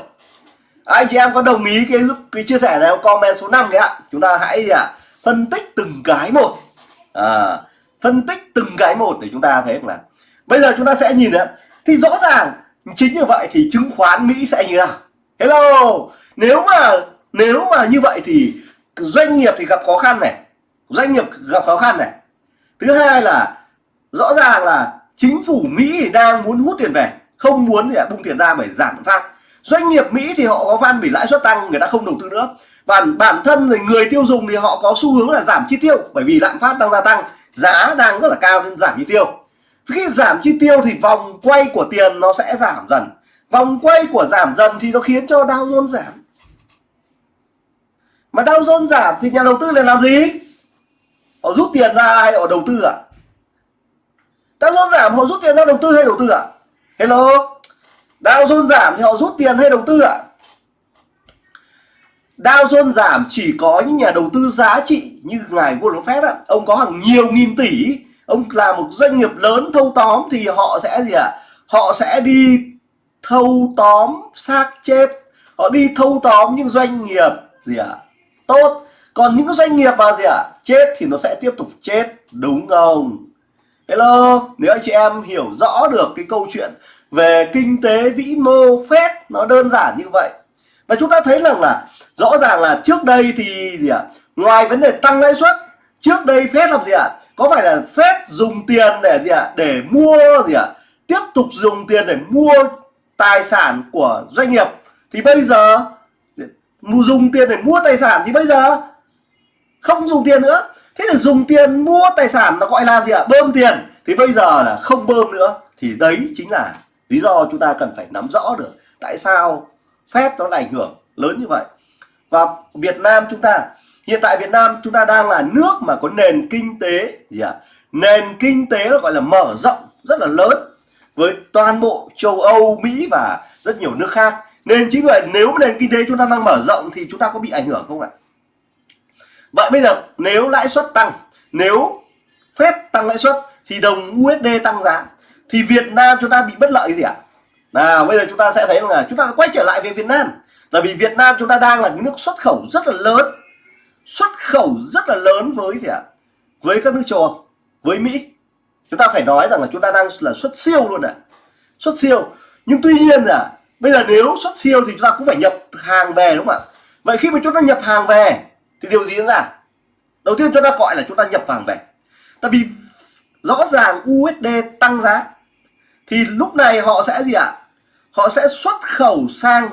Anh chị em có đồng ý cái cái chia sẻ này không? Comment số 5 đấy ạ. Chúng ta hãy gì ạ? Phân tích từng cái một. À, phân tích từng cái một để chúng ta thấy là bây giờ chúng ta sẽ nhìn thấy thì rõ ràng, chính như vậy thì chứng khoán Mỹ sẽ như nào? Hello, nếu mà nếu mà như vậy thì doanh nghiệp thì gặp khó khăn này. Doanh nghiệp gặp khó khăn này. Thứ hai là, rõ ràng là chính phủ Mỹ đang muốn hút tiền về. Không muốn thì bung tiền ra bởi giảm phát doanh nghiệp Mỹ thì họ có văn bị lãi suất tăng, người ta không đầu tư nữa. Và bản thân thì người tiêu dùng thì họ có xu hướng là giảm chi tiêu bởi vì lạm phát đang gia tăng. Giá đang rất là cao nên giảm chi tiêu khi giảm chi tiêu thì vòng quay của tiền nó sẽ giảm dần vòng quay của giảm dần thì nó khiến cho Dow Jones giảm mà Dow Jones giảm thì nhà đầu tư lại làm gì họ rút tiền ra hay họ đầu tư ạ à? Dow Jones giảm họ rút tiền ra đầu tư hay đầu tư ạ à? hello Dow Jones giảm thì họ rút tiền hay đầu tư ạ à? Dow Jones giảm chỉ có những nhà đầu tư giá trị như ngài Warren Buffett ạ. Ông có hàng nhiều nghìn tỷ, ông là một doanh nghiệp lớn thâu tóm thì họ sẽ gì ạ? À? Họ sẽ đi thâu tóm xác chết. Họ đi thâu tóm những doanh nghiệp gì ạ? À? Tốt. Còn những doanh nghiệp mà gì ạ? À? Chết thì nó sẽ tiếp tục chết, đúng không? Hello, nếu anh chị em hiểu rõ được cái câu chuyện về kinh tế vĩ mô phép nó đơn giản như vậy và chúng ta thấy rằng là rõ ràng là trước đây thì gì ạ à? ngoài vấn đề tăng lãi suất trước đây phép làm gì ạ à? Có phải là phép dùng tiền để gì ạ à? để mua gì ạ à? tiếp tục dùng tiền để mua tài sản của doanh nghiệp thì bây giờ dùng tiền để mua tài sản thì bây giờ không dùng tiền nữa thế thì dùng tiền mua tài sản nó gọi là gì ạ à? bơm tiền thì bây giờ là không bơm nữa thì đấy chính là lý do chúng ta cần phải nắm rõ được tại sao phép nó là ảnh hưởng lớn như vậy và Việt Nam chúng ta hiện tại Việt Nam chúng ta đang là nước mà có nền kinh tế gì ạ? À? nền kinh tế gọi là mở rộng rất là lớn với toàn bộ châu Âu, Mỹ và rất nhiều nước khác. Nên chính vậy, nếu nền kinh tế chúng ta đang mở rộng thì chúng ta có bị ảnh hưởng không ạ? Vậy bây giờ, nếu lãi suất tăng, nếu phép tăng lãi suất thì đồng USD tăng giá, thì Việt Nam chúng ta bị bất lợi gì ạ? Nào, bây giờ chúng ta sẽ thấy là chúng ta quay trở lại về Việt Nam. Tại vì Việt Nam chúng ta đang là nước xuất khẩu rất là lớn xuất khẩu rất là lớn với gì ạ? Với các nước châu Âu, với Mỹ. Chúng ta phải nói rằng là chúng ta đang là xuất siêu luôn ạ. Xuất siêu. Nhưng tuy nhiên là bây giờ nếu xuất siêu thì chúng ta cũng phải nhập hàng về đúng không ạ? Vậy khi mà chúng ta nhập hàng về thì điều gì diễn ra? Đầu tiên chúng ta gọi là chúng ta nhập hàng về. Tại vì rõ ràng USD tăng giá thì lúc này họ sẽ gì ạ? Họ sẽ xuất khẩu sang.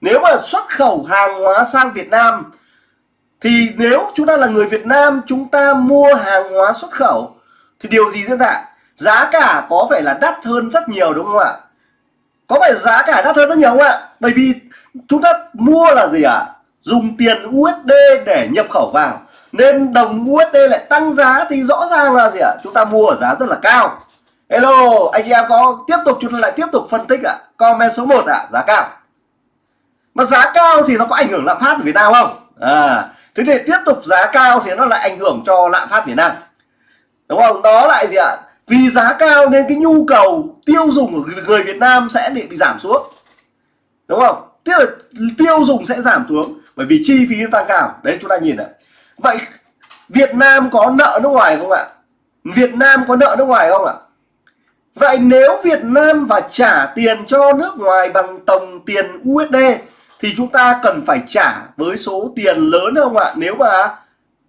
Nếu mà xuất khẩu hàng hóa sang Việt Nam thì nếu chúng ta là người Việt Nam, chúng ta mua hàng hóa xuất khẩu, thì điều gì diễn ra? Giá cả có phải là đắt hơn rất nhiều, đúng không ạ? Có phải giá cả đắt hơn rất nhiều không ạ? Bởi vì chúng ta mua là gì ạ? Dùng tiền USD để nhập khẩu vào. Nên đồng USD lại tăng giá thì rõ ràng là gì ạ? Chúng ta mua ở giá rất là cao. Hello, anh chị em có tiếp tục, chúng ta lại tiếp tục phân tích ạ. Comment số 1 ạ, giá cao. Mà giá cao thì nó có ảnh hưởng lạm phát ở Việt Nam không? À thế thì tiếp tục giá cao thì nó lại ảnh hưởng cho lạm phát Việt Nam. Đúng không? Đó lại gì ạ? Vì giá cao nên cái nhu cầu tiêu dùng của người Việt Nam sẽ bị, bị giảm xuống. Đúng không? Tức là tiêu dùng sẽ giảm xuống bởi vì chi phí tăng cao. Đấy chúng ta nhìn ạ. Vậy Việt Nam có nợ nước ngoài không ạ? Việt Nam có nợ nước ngoài không ạ? Vậy nếu Việt Nam và trả tiền cho nước ngoài bằng tổng tiền USD thì chúng ta cần phải trả với số tiền lớn không ạ? Nếu mà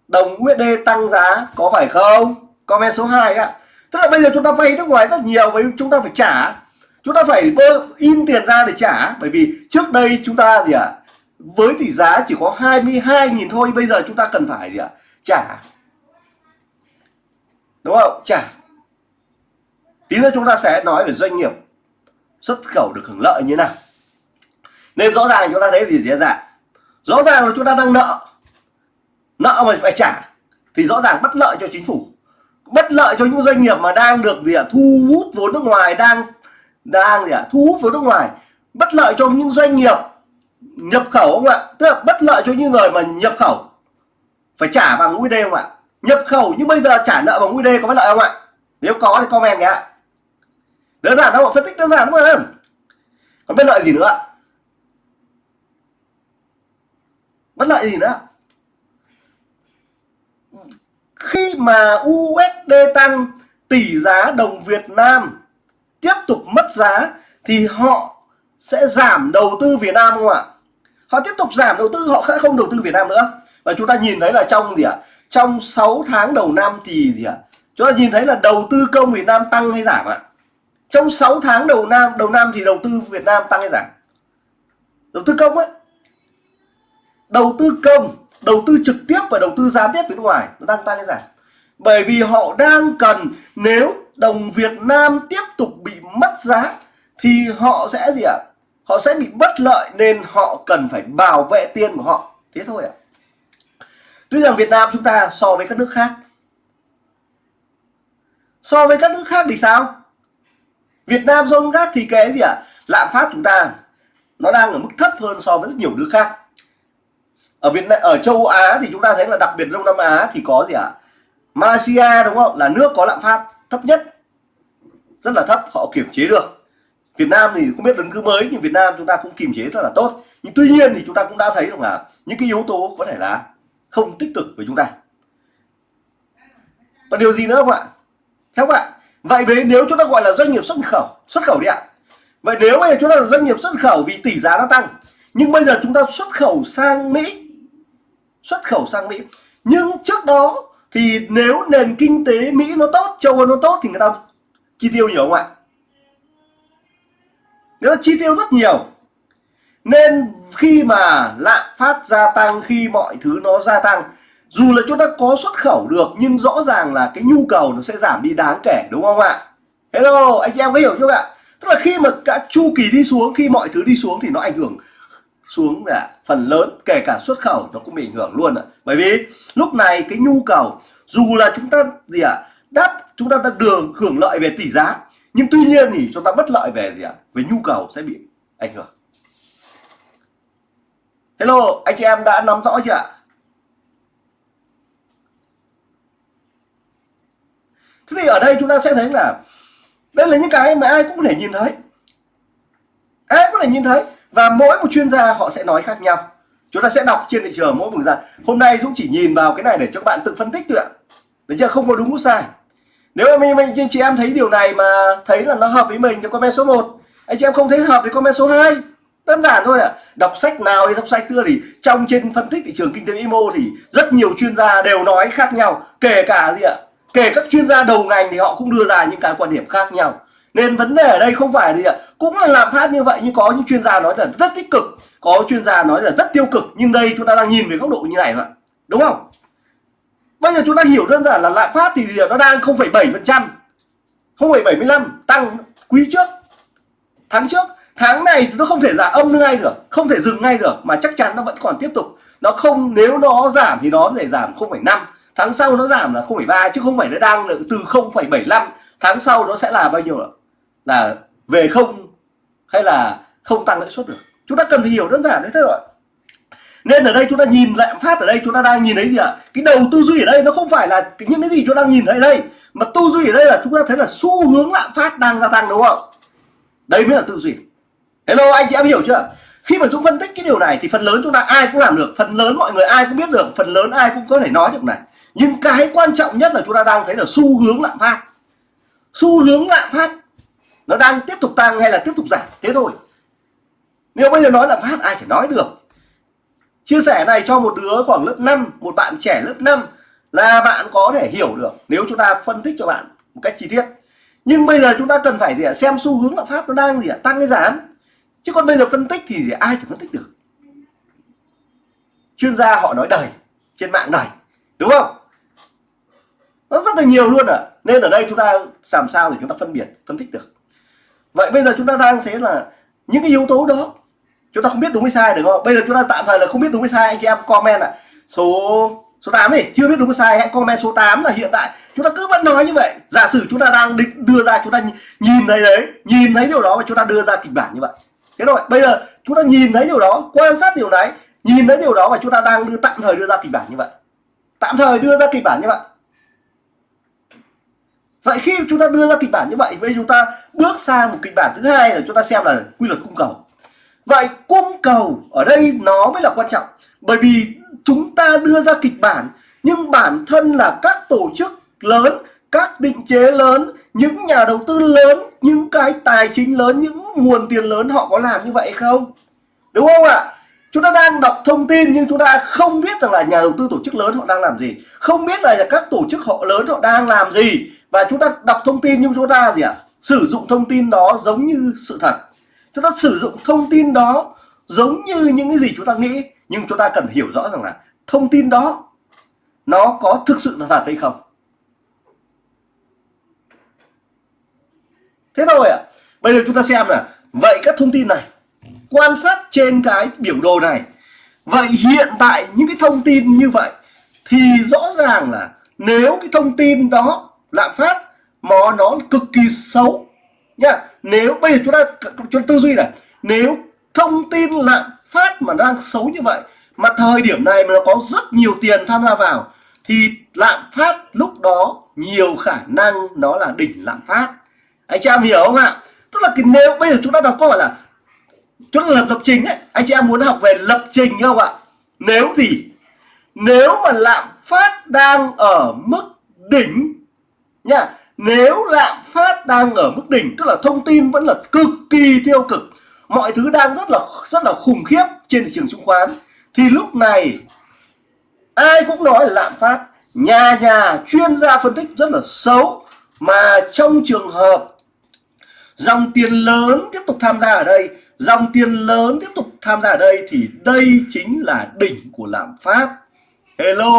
đồng USD tăng giá có phải không? Comment số 2 ạ. Tức là bây giờ chúng ta vay nước ngoài rất nhiều với chúng ta phải trả. Chúng ta phải in tiền ra để trả bởi vì trước đây chúng ta gì ạ? Với tỷ giá chỉ có 22.000 thôi, bây giờ chúng ta cần phải gì ạ? Trả. Đúng không? Trả tí nữa chúng ta sẽ nói về doanh nghiệp xuất khẩu được hưởng lợi như thế nào nên rõ ràng chúng ta thấy gì diễn ra rõ ràng là chúng ta đang nợ. Nợ mà phải trả thì rõ ràng bất lợi cho chính phủ. Bất lợi cho những doanh nghiệp mà đang được gì ạ, thu hút vốn nước ngoài, đang đang gì ạ, thu hút vốn nước ngoài. Bất lợi cho những doanh nghiệp nhập khẩu không ạ? Tức là bất lợi cho những người mà nhập khẩu. Phải trả bằng USD không ạ? Nhập khẩu nhưng bây giờ trả nợ bằng USD có bất lợi không ạ? Nếu có thì comment nhé. Đơn giản đâu phân tích đơn giản đúng không còn bất lợi gì nữa bất lợi gì nữa? Khi mà USD tăng, tỷ giá đồng Việt Nam tiếp tục mất giá, thì họ sẽ giảm đầu tư Việt Nam không ạ? Họ tiếp tục giảm đầu tư, họ sẽ không đầu tư Việt Nam nữa. Và chúng ta nhìn thấy là trong gì ạ? Trong 6 tháng đầu năm thì gì ạ? Chúng ta nhìn thấy là đầu tư công Việt Nam tăng hay giảm ạ? Trong 6 tháng đầu năm đầu năm thì đầu tư Việt Nam tăng hay giảm? Đầu tư công ấy đầu tư công, đầu tư trực tiếp và đầu tư gián tiếp phía ngoài, nó đang tăng hay giảm. Bởi vì họ đang cần, nếu đồng Việt Nam tiếp tục bị mất giá, thì họ sẽ gì ạ? Họ sẽ bị bất lợi nên họ cần phải bảo vệ tiền của họ. Thế thôi ạ. Tuy rằng Việt Nam chúng ta so với các nước khác. So với các nước khác thì sao? Việt Nam so với khác thì cái gì ạ? À? lạm phát chúng ta, nó đang ở mức thấp hơn so với rất nhiều nước khác ở Việt Nam, ở châu Á thì chúng ta thấy là đặc biệt Đông Nam Á thì có gì ạ? À? Malaysia, đúng không? Là nước có lạm phát thấp nhất, rất là thấp, họ kiểm chế được. Việt Nam thì không biết đứng cứ mới, nhưng Việt Nam chúng ta cũng kiềm chế rất là tốt. Nhưng tuy nhiên thì chúng ta cũng đã thấy rằng là những cái yếu tố có thể là không tích cực với chúng ta. Và điều gì nữa không ạ? Theo các bạn, vậy với nếu chúng ta gọi là doanh nghiệp xuất khẩu xuất khẩu đi ạ. Vậy nếu bây giờ chúng ta là doanh nghiệp xuất khẩu vì tỷ giá nó tăng, nhưng bây giờ chúng ta xuất khẩu sang Mỹ xuất khẩu sang Mỹ. Nhưng trước đó thì nếu nền kinh tế Mỹ nó tốt, châu Âu nó tốt thì người ta chi tiêu nhiều không ạ? Người ta chi tiêu rất nhiều. Nên khi mà lạm phát gia tăng, khi mọi thứ nó gia tăng, dù là chúng ta có xuất khẩu được, nhưng rõ ràng là cái nhu cầu nó sẽ giảm đi đáng kể, đúng không ạ? Hello, anh chị em có hiểu chưa ạ? Tức là khi mà các chu kỳ đi xuống, khi mọi thứ đi xuống thì nó ảnh hưởng xuống là phần lớn kể cả xuất khẩu nó cũng bị ảnh hưởng luôn ạ. Bởi vì lúc này cái nhu cầu dù là chúng ta gì ạ à, đáp chúng ta đang đường hưởng lợi về tỷ giá nhưng tuy nhiên thì chúng ta bất lợi về gì ạ à, về nhu cầu sẽ bị ảnh hưởng. Hello anh chị em đã nắm rõ chưa ạ? Thế thì ở đây chúng ta sẽ thấy là đây là những cái mà ai cũng có thể nhìn thấy. Ai cũng có thể nhìn thấy và mỗi một chuyên gia họ sẽ nói khác nhau. Chúng ta sẽ đọc trên thị trường mỗi một gia hôm nay Dũng chỉ nhìn vào cái này để cho các bạn tự phân tích thôi ạ. Được chưa? Không có đúng có sai. Nếu mà mình, mình anh chị em thấy điều này mà thấy là nó hợp với mình thì comment số 1 anh chị em không thấy hợp thì comment số 2 đơn giản thôi ạ. À. đọc sách nào hay đọc sách kia thì trong trên phân tích thị trường kinh tế vĩ mô thì rất nhiều chuyên gia đều nói khác nhau. Kể cả gì ạ? Kể các chuyên gia đầu ngành thì họ cũng đưa ra những cái quan điểm khác nhau nên vấn đề ở đây không phải gì ạ. Cũng là làm phát như vậy nhưng có những chuyên gia nói là rất tích cực. Có chuyên gia nói là rất tiêu cực nhưng đây chúng ta đang nhìn về góc độ như này thôi đúng không? Bây giờ chúng ta hiểu đơn giản là lạm phát thì nó đang 0,7 phần trăm 0,75 tăng quý trước tháng trước. Tháng này nó không thể giảm âm ngay được không thể dừng ngay được mà chắc chắn nó vẫn còn tiếp tục. Nó không nếu nó giảm thì nó sẽ giảm 0,5 tháng sau nó giảm là 0,3 chứ không phải nó đang từ 0,75 tháng sau nó sẽ là bao nhiêu ạ? Là về không hay là không tăng lãi suất được. Chúng ta cần phải hiểu đơn giản đấy thôi rồi nên ở đây chúng ta nhìn lạm phát ở đây, chúng ta đang nhìn thấy gì ạ? Cái đầu tư duy ở đây nó không phải là những cái gì chúng ta đang nhìn thấy đây, mà tư duy ở đây là chúng ta thấy là xu hướng lạm phát đang gia tăng đúng không? Đây mới là tư duy. Hello, anh chị em hiểu chưa? Khi mà dũng phân tích cái điều này thì phần lớn chúng ta ai cũng làm được, phần lớn mọi người ai cũng biết được, phần lớn ai cũng có thể nói được này. Nhưng cái quan trọng nhất là chúng ta đang thấy là xu hướng lạm phát. Xu hướng lạm phát nó đang tiếp tục tăng hay là tiếp tục giảm? Thế thôi. Nếu bây giờ nói lạm phát, ai thể nói được? Chia sẻ này cho một đứa khoảng lớp 5 một bạn trẻ lớp 5 là bạn có thể hiểu được nếu chúng ta phân tích cho bạn một cách chi tiết. Nhưng bây giờ chúng ta cần phải gì ạ? Xem xu hướng lạm phát nó đang gì ạ? Tăng hay giảm? Chứ còn bây giờ phân tích thì gì ai thể phân tích được? Chuyên gia họ nói đầy, trên mạng đầy, đúng không? Nó rất là nhiều luôn ạ. À. nên ở đây chúng ta làm sao để chúng ta phân biệt, phân tích được? Vậy bây giờ chúng ta đang sẽ là những cái yếu tố đó. Chúng ta không biết đúng hay sai, được không? Bây giờ chúng ta tạm thời là không biết đúng hay sai, anh chị em comment ạ. À. số số 8 đi. Chưa biết đúng hay sai, hãy comment số 8 là hiện tại. Chúng ta cứ vẫn nói như vậy. Giả sử chúng ta đang định đưa ra, chúng ta nhìn thấy đấy, nhìn thấy điều đó và chúng ta đưa ra kịch bản như vậy. Thế rồi bây giờ chúng ta nhìn thấy điều đó, quan sát điều đấy nhìn thấy điều đó và chúng ta đang đưa, tạm thời đưa ra kịch bản như vậy. Tạm thời đưa ra kịch bản như vậy vậy khi chúng ta đưa ra kịch bản như vậy, bây chúng ta bước sang một kịch bản thứ hai là chúng ta xem là quy luật cung cầu. Vậy cung cầu ở đây nó mới là quan trọng, bởi vì chúng ta đưa ra kịch bản, nhưng bản thân là các tổ chức lớn, các định chế lớn, những nhà đầu tư lớn, những cái tài chính lớn, những nguồn tiền lớn họ có làm như vậy không? Đúng không ạ? Chúng ta đang đọc thông tin nhưng chúng ta không biết rằng là nhà đầu tư tổ chức lớn họ đang làm gì, không biết là các tổ chức họ lớn họ đang làm gì và chúng ta đọc thông tin nhưng chúng ta gì ạ? Sử dụng thông tin đó giống như sự thật. Chúng ta sử dụng thông tin đó giống như những cái gì chúng ta nghĩ. Nhưng chúng ta cần hiểu rõ rằng là thông tin đó, nó có thực sự là thật hay không? Thế thôi ạ. À. bây giờ chúng ta xem là vậy các thông tin này, quan sát trên cái biểu đồ này. Vậy hiện tại những cái thông tin như vậy thì rõ ràng là nếu cái thông tin đó lạm phát mà nó cực kỳ xấu. Nhá nếu bây giờ chúng ta chúng ta tư duy này, nếu thông tin lạm phát mà đang xấu như vậy, mà thời điểm này mà nó có rất nhiều tiền tham gia vào, thì lạm phát lúc đó nhiều khả năng nó là đỉnh lạm phát. Anh chị em hiểu không ạ? Tức là cái nếu bây giờ chúng ta đọc câu hỏi là, chúng ta lập lập trình ấy, anh chị em muốn học về lập trình không ạ? Nếu gì nếu mà lạm phát đang ở mức đỉnh nha, nếu lạm phát đang ở mức đỉnh, tức là thông tin vẫn là cực kỳ tiêu cực, mọi thứ đang rất là rất là khủng khiếp trên thị trường chứng khoán, thì lúc này ai cũng nói là lạm phát. Nhà nhà chuyên gia phân tích rất là xấu, mà trong trường hợp dòng tiền lớn tiếp tục tham gia ở đây, dòng tiền lớn tiếp tục tham gia ở đây, thì đây chính là đỉnh của lạm phát. Hello,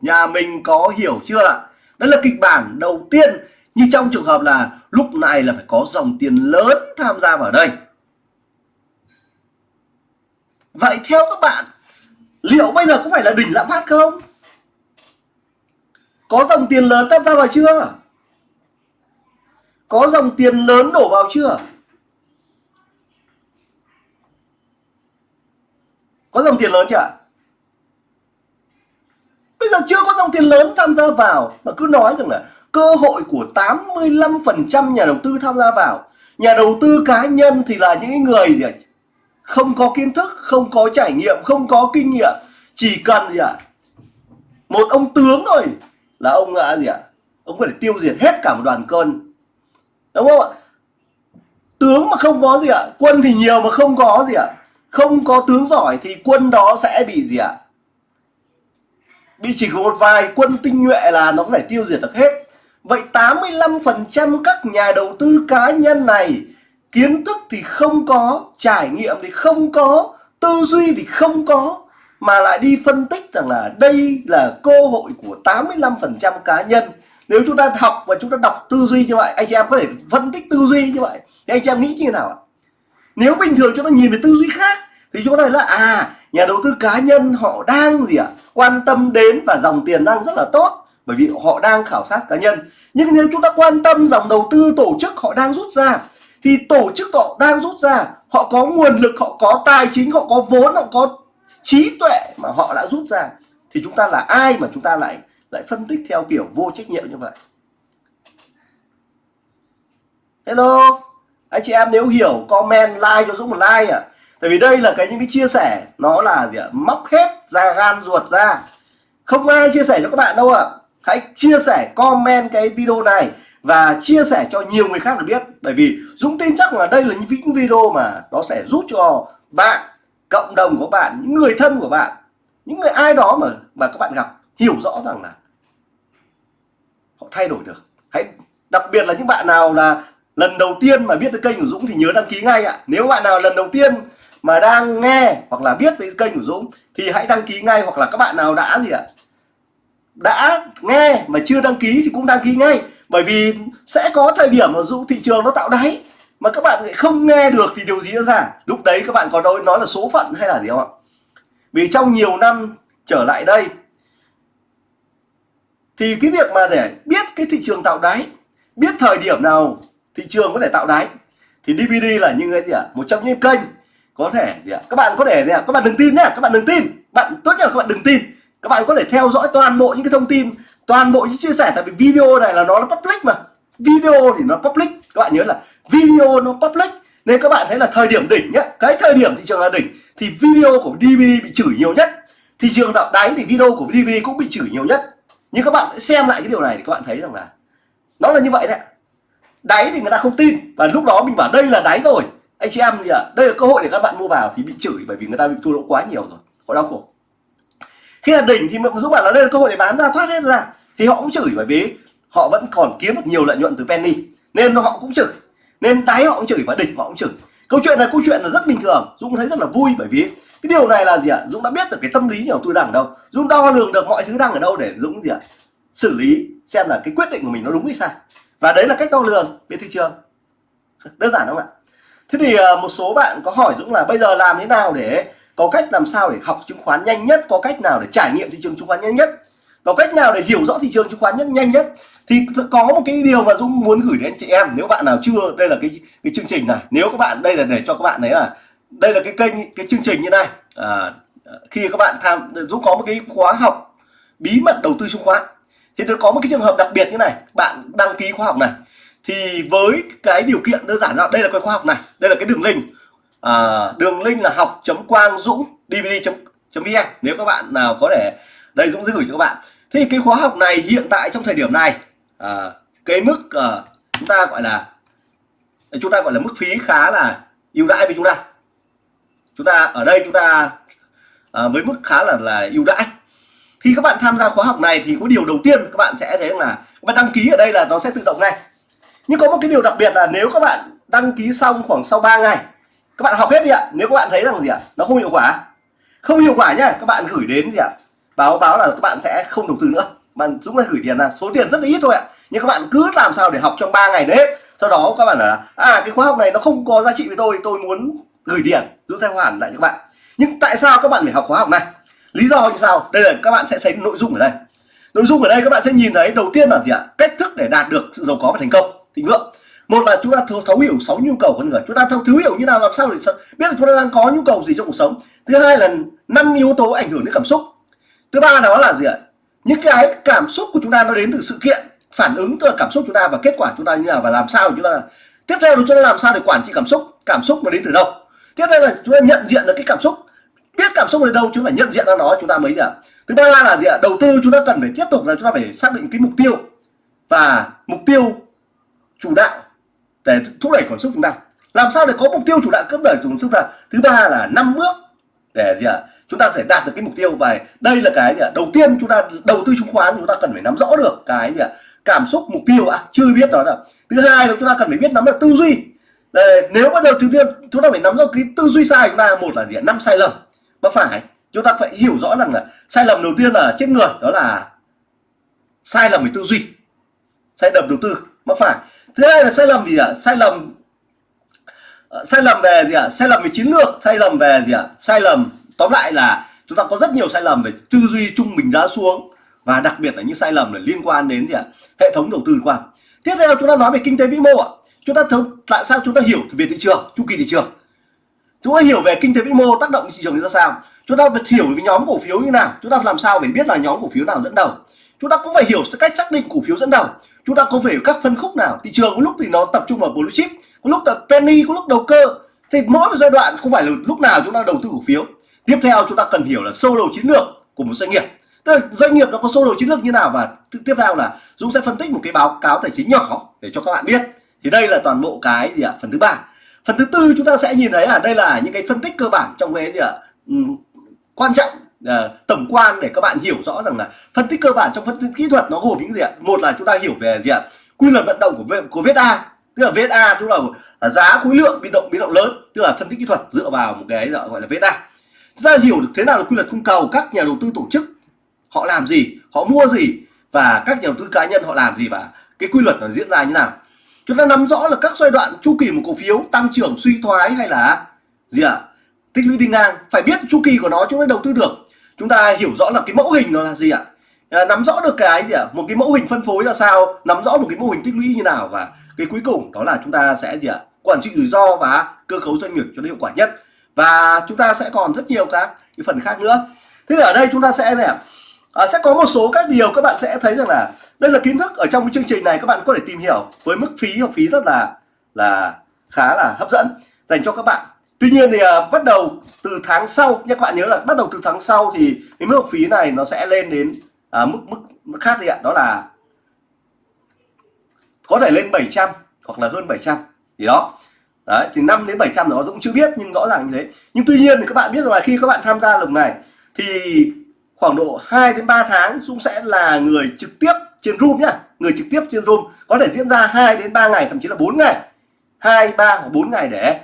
nhà mình có hiểu chưa đó là kịch bản đầu tiên. Như trong trường hợp là lúc này là phải có dòng tiền lớn tham gia vào đây. Vậy theo các bạn, liệu bây giờ có phải là đỉnh lạm phát không? Có dòng tiền lớn tham gia vào chưa? Có dòng tiền lớn đổ vào chưa? Có dòng tiền lớn chưa bây giờ chưa có dòng tiền lớn tham gia vào, mà cứ nói rằng là cơ hội của 85% nhà đầu tư tham gia vào. Nhà đầu tư cá nhân thì là những người gì không có kiến thức, không có trải nghiệm, không có kinh nghiệm. Chỉ cần gì ạ? Một ông tướng thôi. Là ông là gì ạ? Ông có thể tiêu diệt hết cả một đoàn cơn. Đúng không ạ? Tướng mà không có gì ạ? Quân thì nhiều mà không có gì ạ? Không có tướng giỏi thì quân đó sẽ bị gì ạ? Bị chỉ có một vài quân tinh nhuệ là nó có thể tiêu diệt được hết. Vậy 85% các nhà đầu tư cá nhân này, kiến thức thì không có, trải nghiệm thì không có, tư duy thì không có, mà lại đi phân tích rằng là đây là cơ hội của 85% cá nhân. Nếu chúng ta học và chúng ta đọc tư duy như vậy, anh chị em có thể phân tích tư duy như vậy. Thì anh chị em nghĩ như thế nào ạ? Nếu bình thường chúng ta nhìn về tư duy khác thì chúng ta thấy là à nhà đầu tư cá nhân họ đang gì ạ? Quan tâm đến và dòng tiền đang rất là tốt, bởi vì họ đang khảo sát cá nhân. Nhưng nếu chúng ta quan tâm dòng đầu tư tổ chức họ đang rút ra, thì tổ chức họ đang rút ra, họ có nguồn lực, họ có tài chính, họ có vốn, họ có trí tuệ mà họ đã rút ra, thì chúng ta là ai mà chúng ta lại lại phân tích theo kiểu vô trách nhiệm như vậy? Hello? Anh chị em nếu hiểu, comment, like cho dũng một like à tại vì đây là cái những cái chia sẻ, nó là gì ạ? Móc hết ra, gan ruột ra. Không ai chia sẻ cho các bạn đâu ạ. Hãy chia sẻ, comment cái video này và chia sẻ cho nhiều người khác được biết. Bởi vì Dũng tin chắc là đây là những video mà nó sẽ giúp cho bạn, cộng đồng của bạn, những người thân của bạn, những người ai đó mà mà các bạn gặp, hiểu rõ rằng là họ thay đổi được. Hãy, đặc biệt là những bạn nào là lần đầu tiên mà biết tới kênh của Dũng thì nhớ đăng ký ngay ạ. Nếu bạn nào lần đầu tiên mà đang nghe hoặc là biết về kênh của Dũng, thì hãy đăng ký ngay hoặc là các bạn nào đã gì ạ? Đã nghe mà chưa đăng ký thì cũng đăng ký ngay. Bởi vì sẽ có thời điểm mà dũng, thị trường nó tạo đáy, mà các bạn lại không nghe được thì điều gì diễn ra? Lúc đấy các bạn có nói nói là số phận hay là gì không ạ? Vì trong nhiều năm trở lại đây, thì cái việc mà để biết cái thị trường tạo đáy, biết thời điểm nào thị trường có thể tạo đáy, thì DVD là những cái gì ạ? Một trong những kênh có thể gì ạ? Các bạn có thể gì ạ? Các bạn đừng tin nhá, các bạn đừng tin. Bạn tốt nhất là các bạn đừng tin. Các bạn có thể theo dõi toàn bộ những cái thông tin, toàn bộ những chia sẻ, tại vì video này là nó là public mà. Video thì nó public. Các bạn nhớ là video nó public. Nên các bạn thấy là thời điểm đỉnh nhá, cái thời điểm thị trường là đỉnh, thì video của DVD bị chửi nhiều nhất. Thị trường tạo đáy thì video của DVD cũng bị chửi nhiều nhất. Nhưng các bạn xem lại cái điều này thì các bạn thấy rằng là nó là như vậy đấy đáy thì người ta không tin và lúc đó mình bảo đây là đáy rồi anh chị em gì ạ đây là cơ hội để các bạn mua vào thì bị chửi bởi vì người ta bị thua lỗ quá nhiều rồi. Họ đau khổ. Khi là đỉnh thì giúp bạn là đây là cơ hội để bán ra, thoát hết ra. Thì họ cũng chửi bởi vì họ vẫn còn kiếm được nhiều lợi nhuận từ penny. Nên họ cũng chửi. Nên đáy họ cũng chửi và đỉnh họ cũng chửi. Câu chuyện này câu chuyện là rất bình thường. Dũng thấy rất là vui bởi vì cái điều này là gì ạ? Dũng đã biết được cái tâm lý nhà đầu tư đang ở đâu. Dũng đo lường được mọi thứ đang ở đâu để dũng gì ạ? Xử lý xem là cái quyết định của mình nó đúng hay sai. Và đấy là cách đo lường bên thị trường đơn giản không ạ? Thế thì ờ, một số bạn có hỏi dũng là bây giờ làm thế nào để có cách làm sao để học chứng khoán nhanh nhất có cách nào để trải nghiệm thị trường chứng khoán nhanh nhất có cách nào để hiểu rõ thị trường chứng khoán nhất nhanh nhất? Thì có một cái điều mà Dũng muốn gửi đến chị em nếu bạn nào chưa đây là cái cái chương trình này. Nếu các bạn đây là để cho các bạn thấy là đây là cái kênh cái chương trình như này. À, khi các bạn tham Dũng có một cái khóa học bí mật đầu tư chứng khoán. Thì nó có một cái trường hợp đặc biệt như này. Bạn đăng ký khóa học này thì với cái điều kiện đơn giản là đây là cái khóa học này đây là cái đường link. À, đường link là học chấm quang dũng dvd vn e. nếu các bạn nào có thể đây dũng sẽ gửi cho các bạn. Thì cái khóa học này hiện tại trong thời điểm này à, cái mức à, chúng ta gọi là chúng ta gọi là mức phí khá là ưu đãi với chúng ta. Chúng ta ở đây chúng ta à, với mức khá là là ưu đãi. Khi các bạn tham gia khóa học này thì có điều đầu tiên các bạn sẽ thấy là các bạn đăng ký ở đây là nó sẽ tự động ngay nhưng có một cái điều đặc biệt là nếu các bạn đăng ký xong khoảng sau 3 ngày các bạn học hết đi ạ nếu các bạn thấy rằng gì ạ nó không hiệu quả không hiệu quả nhá các bạn gửi đến gì ạ báo báo là các bạn sẽ không đầu tư nữa bạn Dũng là gửi tiền là số tiền rất là ít thôi ạ nhưng các bạn cứ làm sao để học trong 3 ngày đấy sau đó các bạn là à cái khóa học này nó không có giá trị với tôi tôi muốn gửi tiền Dũng sẽ hoàn lại cho các bạn nhưng tại sao các bạn phải học khóa học này lý do như sao đây là các bạn sẽ thấy nội dung ở đây nội dung ở đây các bạn sẽ nhìn thấy đầu tiên là gì ạ cách thức để đạt được sự giàu có và thành công thịnh vượng một là chúng ta thấu, thấu hiểu sáu nhu cầu con người chúng ta thấu, thấu hiểu như nào làm sao để biết là chúng ta đang có nhu cầu gì trong cuộc sống thứ hai là năm yếu tố ảnh hưởng đến cảm xúc thứ ba đó là gì ạ những cái cảm xúc của chúng ta nó đến từ sự kiện phản ứng tức là cảm xúc chúng ta và kết quả chúng ta như nào và làm sao chúng ta tiếp theo là chúng ta làm sao để quản trị cảm xúc cảm xúc nó đến từ đâu tiếp theo là chúng ta nhận diện được cái cảm xúc biết cảm xúc ở đâu chúng ta nhận diện ra nó chúng ta mới gì ạ thứ ba là gì ạ đầu tư chúng ta cần phải tiếp tục là chúng ta phải xác định cái mục tiêu và mục tiêu chủ đạo để thúc đẩy cảm xúc chúng ta. Làm sao để có mục tiêu chủ đạo cấp đẩy cảm xúc ta? Thứ ba là năm bước để gì ạ? Chúng ta phải đạt được cái mục tiêu và đây là cái gì ạ? Đầu tiên chúng ta đầu tư chứng khoán chúng ta cần phải nắm rõ được cái gì ạ? Cảm xúc mục tiêu à, chưa biết đó là thứ hai là chúng ta cần phải biết nắm được tư duy. Đây, nếu bắt đầu thứ tiên chúng ta phải nắm rõ cái tư duy sai chúng ta một là gì năm sai lầm. Mà phải chúng ta phải hiểu rõ rằng là sai lầm đầu tiên là chết người đó là sai lầm về tư duy. Sai lầm đầu tư mà phải. Thứ hai là sai lầm gì ạ? À? sai lầm ờ, sai lầm về gì ạ? À? sai lầm về chiến lược, sai lầm về gì ạ? À? sai lầm, tóm lại là chúng ta có rất nhiều sai lầm về tư duy trung bình giá xuống và đặc biệt là những sai lầm liên quan đến gì ạ? Hệ thống đầu tư quan tiếp theo chúng ta nói về kinh tế vĩ mô ạ. Chúng ta thống tại sao chúng ta hiểu về thị trường, chu kỳ thị trường? Chúng ta hiểu về kinh tế vĩ mô tác động thị trường như ra sao? Chúng ta phải hiểu về nhóm cổ phiếu như nào? Chúng ta làm sao để biết là nhóm cổ phiếu nào dẫn đầu? Chúng ta cũng phải hiểu cách xác định cổ phiếu dẫn đầu. Chúng ta không phải các phân khúc nào. Thị trường có lúc thì nó tập trung vào blue chip, có lúc là penny, có lúc đầu cơ. Thì mỗi một giai đoạn không phải là lúc nào chúng ta đầu tư cổ phiếu. Tiếp theo chúng ta cần hiểu là sơ đồ chiến lược của một doanh nghiệp. Tức là doanh nghiệp nó có sơ đồ chiến lược như nào và tiếp theo là Dũng sẽ phân tích một cái báo cáo tài chính nhỏ để cho các bạn biết. Thì đây là toàn bộ cái gì ạ? Phần thứ ba. Phần thứ tư chúng ta sẽ nhìn thấy là đây là những cái phân tích cơ bản trong cái gì ạ? Ừ, quan trọng uh, tổng quan để các bạn hiểu rõ rằng là phân tích cơ bản trong phân tích kỹ thuật nó gồm những gì ạ? Một là chúng ta hiểu về gì ạ? Quy luật vận động của của VSA tức là VSA tức là giá khối lượng biến động biến động lớn tức là phân tích kỹ thuật dựa vào một cái gọi là VSA chúng ta hiểu được thế nào là quy luật cung cầu các nhà đầu tư tổ chức họ làm gì họ mua gì và các nhà đầu tư cá nhân họ làm gì và cái quy luật nó diễn ra như nào. Chúng ta nắm rõ là các giai đoạn chu kỳ một cổ phiếu tăng trưởng suy thoái hay là gì ạ? À? tích lũy đi ngang. Phải biết chu kỳ của nó chúng ta đầu tư được chúng ta hiểu rõ là cái mẫu hình nó là gì ạ? À, nắm rõ được cái gì ạ? À? một cái mẫu hình phân phối ra sao? Nắm rõ một cái mô hình tích lũy như nào? Và cái cuối cùng đó là chúng ta sẽ gì ạ? À? quản trị rủi ro và cơ cấu doanh nghiệp cho nó hiệu quả nhất. Và chúng ta sẽ còn rất nhiều các cái phần khác nữa. Thế ở đây chúng ta sẽ này à, sẽ có một số các điều các bạn sẽ thấy rằng là đây là kiến thức ở trong cái chương trình này các bạn có thể tìm hiểu với mức phí học phí rất là là khá là hấp dẫn dành cho các bạn. Tuy nhiên thì à, bắt đầu từ tháng sau nha các bạn nhớ là bắt đầu từ tháng sau thì cái mức học phí này nó sẽ lên đến à, mức, mức mức khác đi ạ. Đó là có thể lên 700 hoặc là hơn 700 thì đó. Đấy thì 5 đến 700 đó cũng chưa biết nhưng rõ ràng như thế. Nhưng tuy nhiên thì các bạn biết rằng là khi các bạn tham gia lần này thì khoảng độ 2 đến 3 tháng Dũng sẽ là người trực tiếp trên room nhá. Người trực tiếp trên room có thể diễn ra 2 đến 3 ngày thậm chí là 4 ngày. 2 3 hoặc 4 ngày để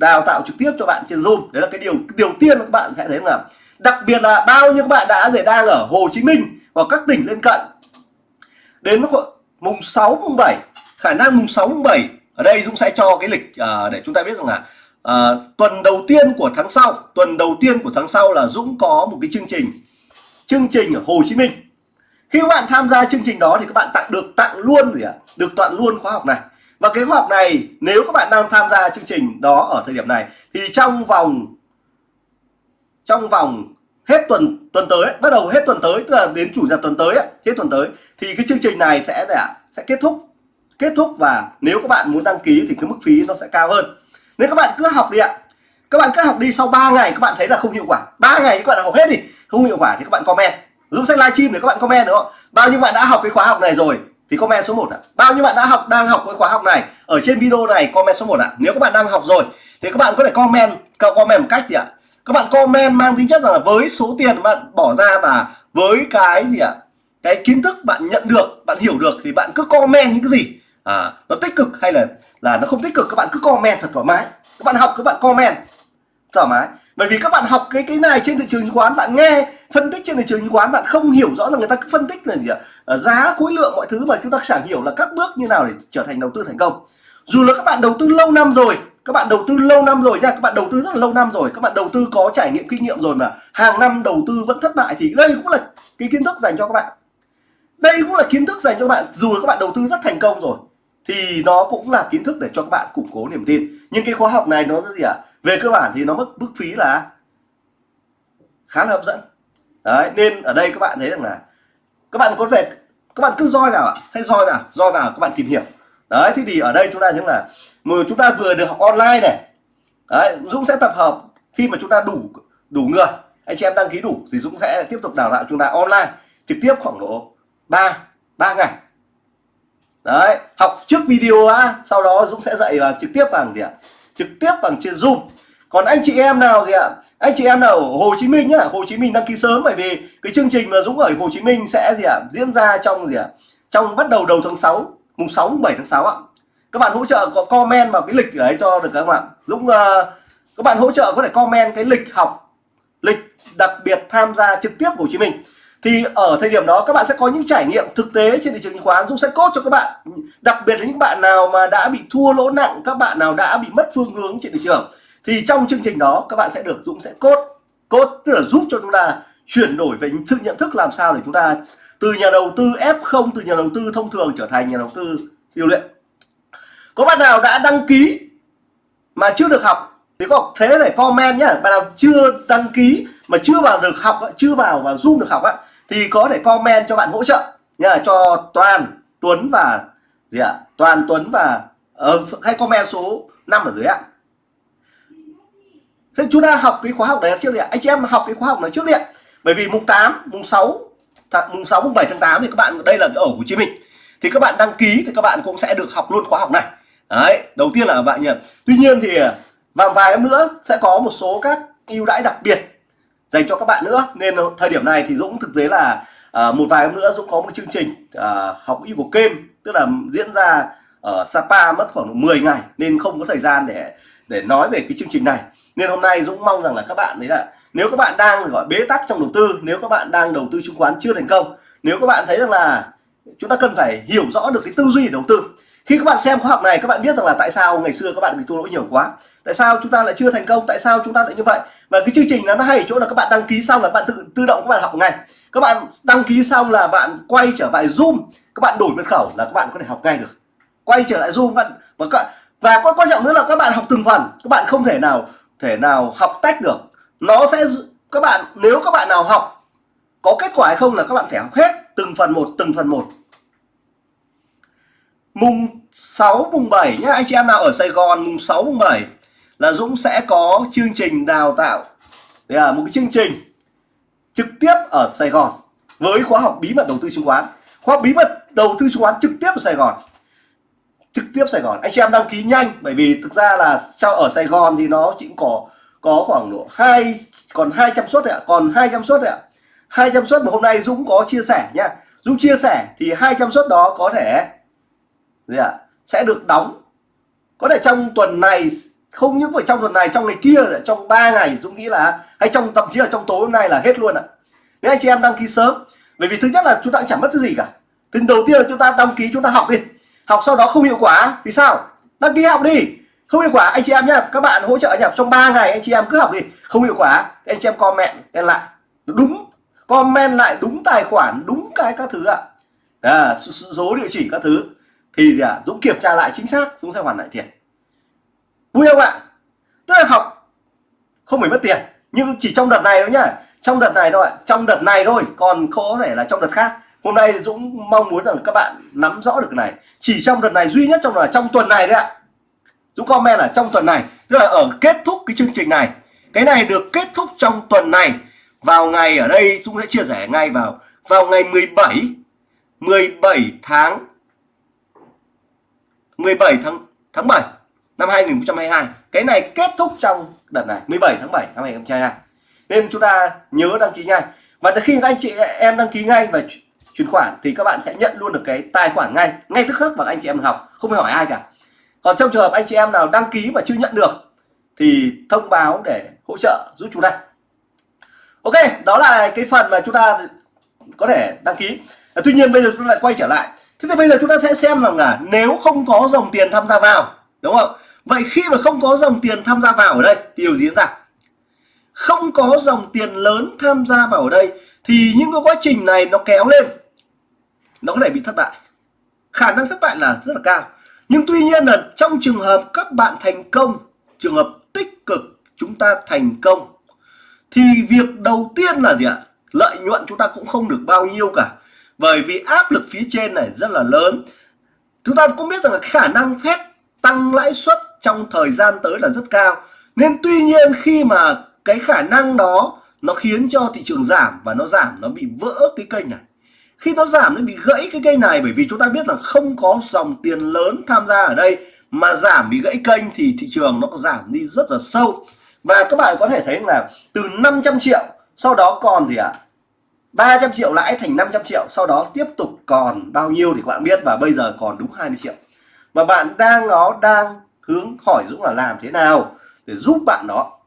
đào tạo trực tiếp cho bạn trên Zoom. Đấy là cái điều cái điều tiên các bạn sẽ thấy là đặc biệt là bao nhiêu các bạn đã để đang ở Hồ Chí Minh hoặc các tỉnh lân cận. Đến mùng 6 mùng 7 khả năng mùng 6 mùng 7 ở đây Dũng sẽ cho cái lịch uh, để chúng ta biết rằng là uh, tuần đầu tiên của tháng sau tuần đầu tiên của tháng sau là Dũng có một cái chương trình chương trình ở Hồ Chí Minh. Khi các bạn tham gia chương trình đó thì các bạn tặng được tặng luôn gì ạ? Được tặng luôn khóa học này và cái khóa học này, nếu các bạn đang tham gia chương trình đó ở thời điểm này, thì trong vòng trong vòng hết tuần tuần tới, bắt đầu hết tuần tới, tức là đến chủ nhật tuần tới hết tuần tới, thì cái chương trình này sẽ sẽ kết thúc kết thúc và nếu các bạn muốn đăng ký thì cái mức phí nó sẽ cao hơn. Nên các bạn cứ học đi ạ, các bạn cứ học đi, sau 3 ngày các bạn thấy là không hiệu quả 3 ngày các bạn học hết đi, không hiệu quả thì các bạn comment, giúp sách livestream để các bạn comment, đúng không? Bao nhiêu bạn đã học cái khóa học này rồi thì comment số 1 ạ. Bao nhiêu bạn đã học đang học cái khóa học này ở trên video này comment số 1 ạ. Nếu các bạn đang học rồi thì các bạn có thể comment comment một cách gì ạ? Các bạn comment mang tính chất là với số tiền bạn bỏ ra và với cái gì ạ? Cái kiến thức bạn nhận được, bạn hiểu được thì bạn cứ comment những cái gì à, nó tích cực hay là là nó không tích cực các bạn cứ comment thật thoải mái. Các bạn học các bạn comment thoải mái. Bởi vì các bạn học cái cái này trên thị trường chứng khoán bạn nghe phân tích trên thị trường chứng khoán bạn không hiểu rõ là người ta cứ phân tích là gì ạ? À, giá khối lượng mọi thứ mà chúng ta chẳng hiểu là các bước như nào để trở thành đầu tư thành công. Dù là các bạn đầu tư lâu năm rồi các bạn đầu tư lâu năm rồi nha các bạn đầu tư rất là lâu năm rồi các bạn đầu tư có trải nghiệm kinh nghiệm rồi mà hàng năm đầu tư vẫn thất bại thì đây cũng là cái kiến thức dành cho các bạn. Đây cũng là kiến thức dành cho các bạn. Dù là các bạn đầu tư rất thành công rồi thì nó cũng là kiến thức để cho các bạn củng cố niềm tin. Nhưng cái khóa học này nó gì ạ? à? Về cơ bản thì nó mức mức phí là khá là hấp dẫn. Đấy, nên ở đây các bạn thấy rằng là các bạn có thể các bạn cứ roi vào ạ. Hay roi vào roi vào các bạn tìm hiểu. Đấy, thế thì ở đây chúng ta những là chúng ta vừa được học online này. Đấy, Dũng sẽ tập hợp khi mà chúng ta đủ đủ người. Anh chị em đăng ký đủ thì Dũng sẽ tiếp tục đào tạo chúng ta online, trực tiếp khoảng độ 3 3 ngày. Đấy, học trước video á, sau đó Dũng sẽ dạy và trực tiếp bằng gì ạ? Trực tiếp bằng trên Zoom. Còn anh chị em nào gì ạ? Anh chị em nào ở Hồ Chí Minh nhá Hồ Chí Minh đăng ký sớm bởi vì cái chương trình mà Dũng ở Hồ Chí Minh sẽ gì ạ? Diễn ra trong gì ạ? Trong bắt đầu đầu tháng 6 mùng 6 mùng 7 tháng 6 ạ. Các bạn hỗ trợ có comment vào cái lịch đấy cho được các bạn Dũng uh, các bạn hỗ trợ có thể comment cái lịch học lịch đặc biệt tham gia trực tiếp Hồ Chí Minh thì ở thời điểm đó các bạn sẽ có những trải nghiệm thực tế trên thị trường chứng khoán, Dũng sẽ cốt cho các bạn. Đặc biệt là những bạn nào mà đã bị thua lỗ nặng, các bạn nào đã bị mất phương hướng trên thị trường. Thì trong chương trình đó, các bạn sẽ được Dũng sẽ cốt cốt tức là giúp cho chúng ta chuyển đổi về thức nhận thức làm sao để chúng ta từ nhà đầu tư F0 từ nhà đầu tư thông thường trở thành nhà đầu tư điều luyện có bạn nào đã đăng ký mà chưa được học thì có thế để comment nhá. Bạn nào chưa đăng ký mà chưa vào được học, chưa vào vào zoom được học á thì có thể comment cho bạn hỗ trợ nhá cho toàn tuấn và gì ạ? Toàn tuấn và ờ, uh, hay comment số 5 ở dưới ạ. Thế chúng ta học cái khóa học này trước đi ạ anh chị em học cái khóa học này trước đi ạ bởi vì mùng 8 mùng 6 mùng 6 mùng 7 tháng 8 thì các bạn đây là ở Hồ Chí Minh. Thì các bạn đăng ký thì các bạn cũng sẽ được học luôn khóa học này. Đấy đầu tiên là bạn nhỉ tuy nhiên thì à, và vài em nữa sẽ có một số các ưu đãi đặc biệt dành cho các bạn nữa. Nên thời điểm này thì Dũng thực tế là à, một vài hôm nữa Dũng có một chương trình à, học y của kem tức là diễn ra ở Sapa mất khoảng 10 ngày nên không có thời gian để để nói về cái chương trình này. Nên hôm nay Dũng mong rằng là các bạn đấy là nếu các bạn đang gọi bế tắc trong đầu tư nếu các bạn đang đầu tư chứng khoán chưa thành công nếu các bạn thấy rằng là chúng ta cần phải hiểu rõ được cái tư duy đầu tư. Khi các bạn xem khóa học này các bạn biết rằng là tại sao ngày xưa các bạn bị thua lỗ nhiều quá? Tại sao chúng ta lại chưa thành công? Tại sao chúng ta lại như vậy? Và cái chương trình nó hay chỗ là các bạn đăng ký xong là bạn tự tự động các bạn học ngay. Các bạn đăng ký xong là bạn quay trở lại zoom. Các bạn đổi mật khẩu là các bạn có thể học ngay được. Quay trở lại zoom bạn, và các, và quan trọng nữa là các bạn học từng phần. Các bạn không thể nào thể nào học tách được. Nó sẽ các bạn, nếu các bạn nào học, có kết quả hay không là các bạn phải học hết từng phần một, từng phần một. Mùng 6 mùng 7 nhá. Anh chị em nào ở Sài Gòn, mùng 6 mùng 7 là Dũng sẽ có chương trình đào tạo. Đây là một cái chương trình trực tiếp ở Sài Gòn với khóa học bí mật đầu tư chứng khoán. Khóa bí mật đầu tư chứng khoán trực tiếp ở Sài Gòn. Trực tiếp Sài Gòn. Anh chị em đăng ký nhanh bởi vì thực ra là sau ở Sài Gòn thì nó chỉ có có khoảng độ hai còn 200 suất ạ còn 200 suất ạ. 200 suất mà hôm nay Dũng có chia sẻ nha, Dũng chia sẻ thì 200 suất đó có thể gì ạ sẽ được đóng. Có thể trong tuần này không những phải trong tuần này trong ngày kia trong 3 ngày Dũng nghĩ là hay trong thậm chí là trong tối hôm nay là hết luôn ạ. Nếu anh chị em đăng ký sớm. Bởi vì thứ nhất là chúng ta chẳng mất cái gì cả. Thứ đầu tiên là chúng ta đăng ký chúng ta học đi. Học sau đó không hiệu quả thì sao? Đăng ký học đi. Không hiệu quả anh chị em nhé các bạn hỗ trợ nhập trong 3 ngày anh chị em cứ học đi. Không hiệu quả anh chị em comment lại. Đúng comment lại đúng tài khoản đúng cái các thứ ạ. À, số địa chỉ các thứ. Thì gì à, Dũng kiểm tra lại chính xác Dũng sẽ hoàn lại tiền vui không ạ, tức là học không phải mất tiền, nhưng chỉ trong đợt này thôi nhá. Trong đợt này thôi trong đợt này thôi, còn có thể là trong đợt khác. Hôm nay Dũng mong muốn rằng các bạn nắm rõ được cái này. Chỉ trong đợt này, duy nhất trong là trong tuần này đấy ạ. Dũng comment là trong tuần này, tức là ở kết thúc cái chương trình này. Cái này được kết thúc trong tuần này. Vào ngày ở đây, Dũng sẽ chia sẻ ngay vào vào ngày 17 17 tháng 17 tháng tháng 7 năm 2022 cái này kết thúc trong đợt này 17 tháng 7 năm 2022 nên chúng ta nhớ đăng ký ngay. Và khi anh chị em đăng ký ngay và chuyển khoản thì các bạn sẽ nhận luôn được cái tài khoản ngay ngay tức khắc và anh chị em học, không phải hỏi ai cả. Còn trong trường hợp anh chị em nào đăng ký mà chưa nhận được thì thông báo để hỗ trợ giúp chúng ta. Ok, đó là cái phần mà chúng ta có thể đăng ký. À, tuy nhiên bây giờ chúng ta lại quay trở lại. Thế thì bây giờ chúng ta sẽ xem rằng là nếu không có dòng tiền tham gia vào, đúng không? Vậy khi mà không có dòng tiền tham gia vào ở đây thì điều gì diễn ra? Không có dòng tiền lớn tham gia vào ở đây thì những cái quá trình này nó kéo lên. Nó có thể bị thất bại. Khả năng thất bại là rất là cao. Nhưng tuy nhiên là trong trường hợp các bạn thành công, trường hợp tích cực chúng ta thành công, thì việc đầu tiên là gì ạ? Lợi nhuận chúng ta cũng không được bao nhiêu cả. Bởi vì áp lực phía trên này rất là lớn. Chúng ta cũng biết rằng là khả năng phép tăng lãi suất trong thời gian tới là rất cao. Nên tuy nhiên khi mà cái khả năng đó nó khiến cho thị trường giảm và nó giảm nó bị vỡ cái kênh này. Khi nó giảm nó bị gãy cái kênh này bởi vì chúng ta biết là không có dòng tiền lớn tham gia ở đây mà giảm bị gãy kênh thì thị trường nó có giảm đi rất là sâu. Và các bạn có thể thấy là từ 500 triệu sau đó còn thì ạ? à, 300 triệu lãi thành 500 triệu sau đó tiếp tục còn bao nhiêu thì các bạn biết và bây giờ còn đúng 20 triệu. Và bạn đang nó đang hướng hỏi Dũng là làm thế nào để giúp bạn đó.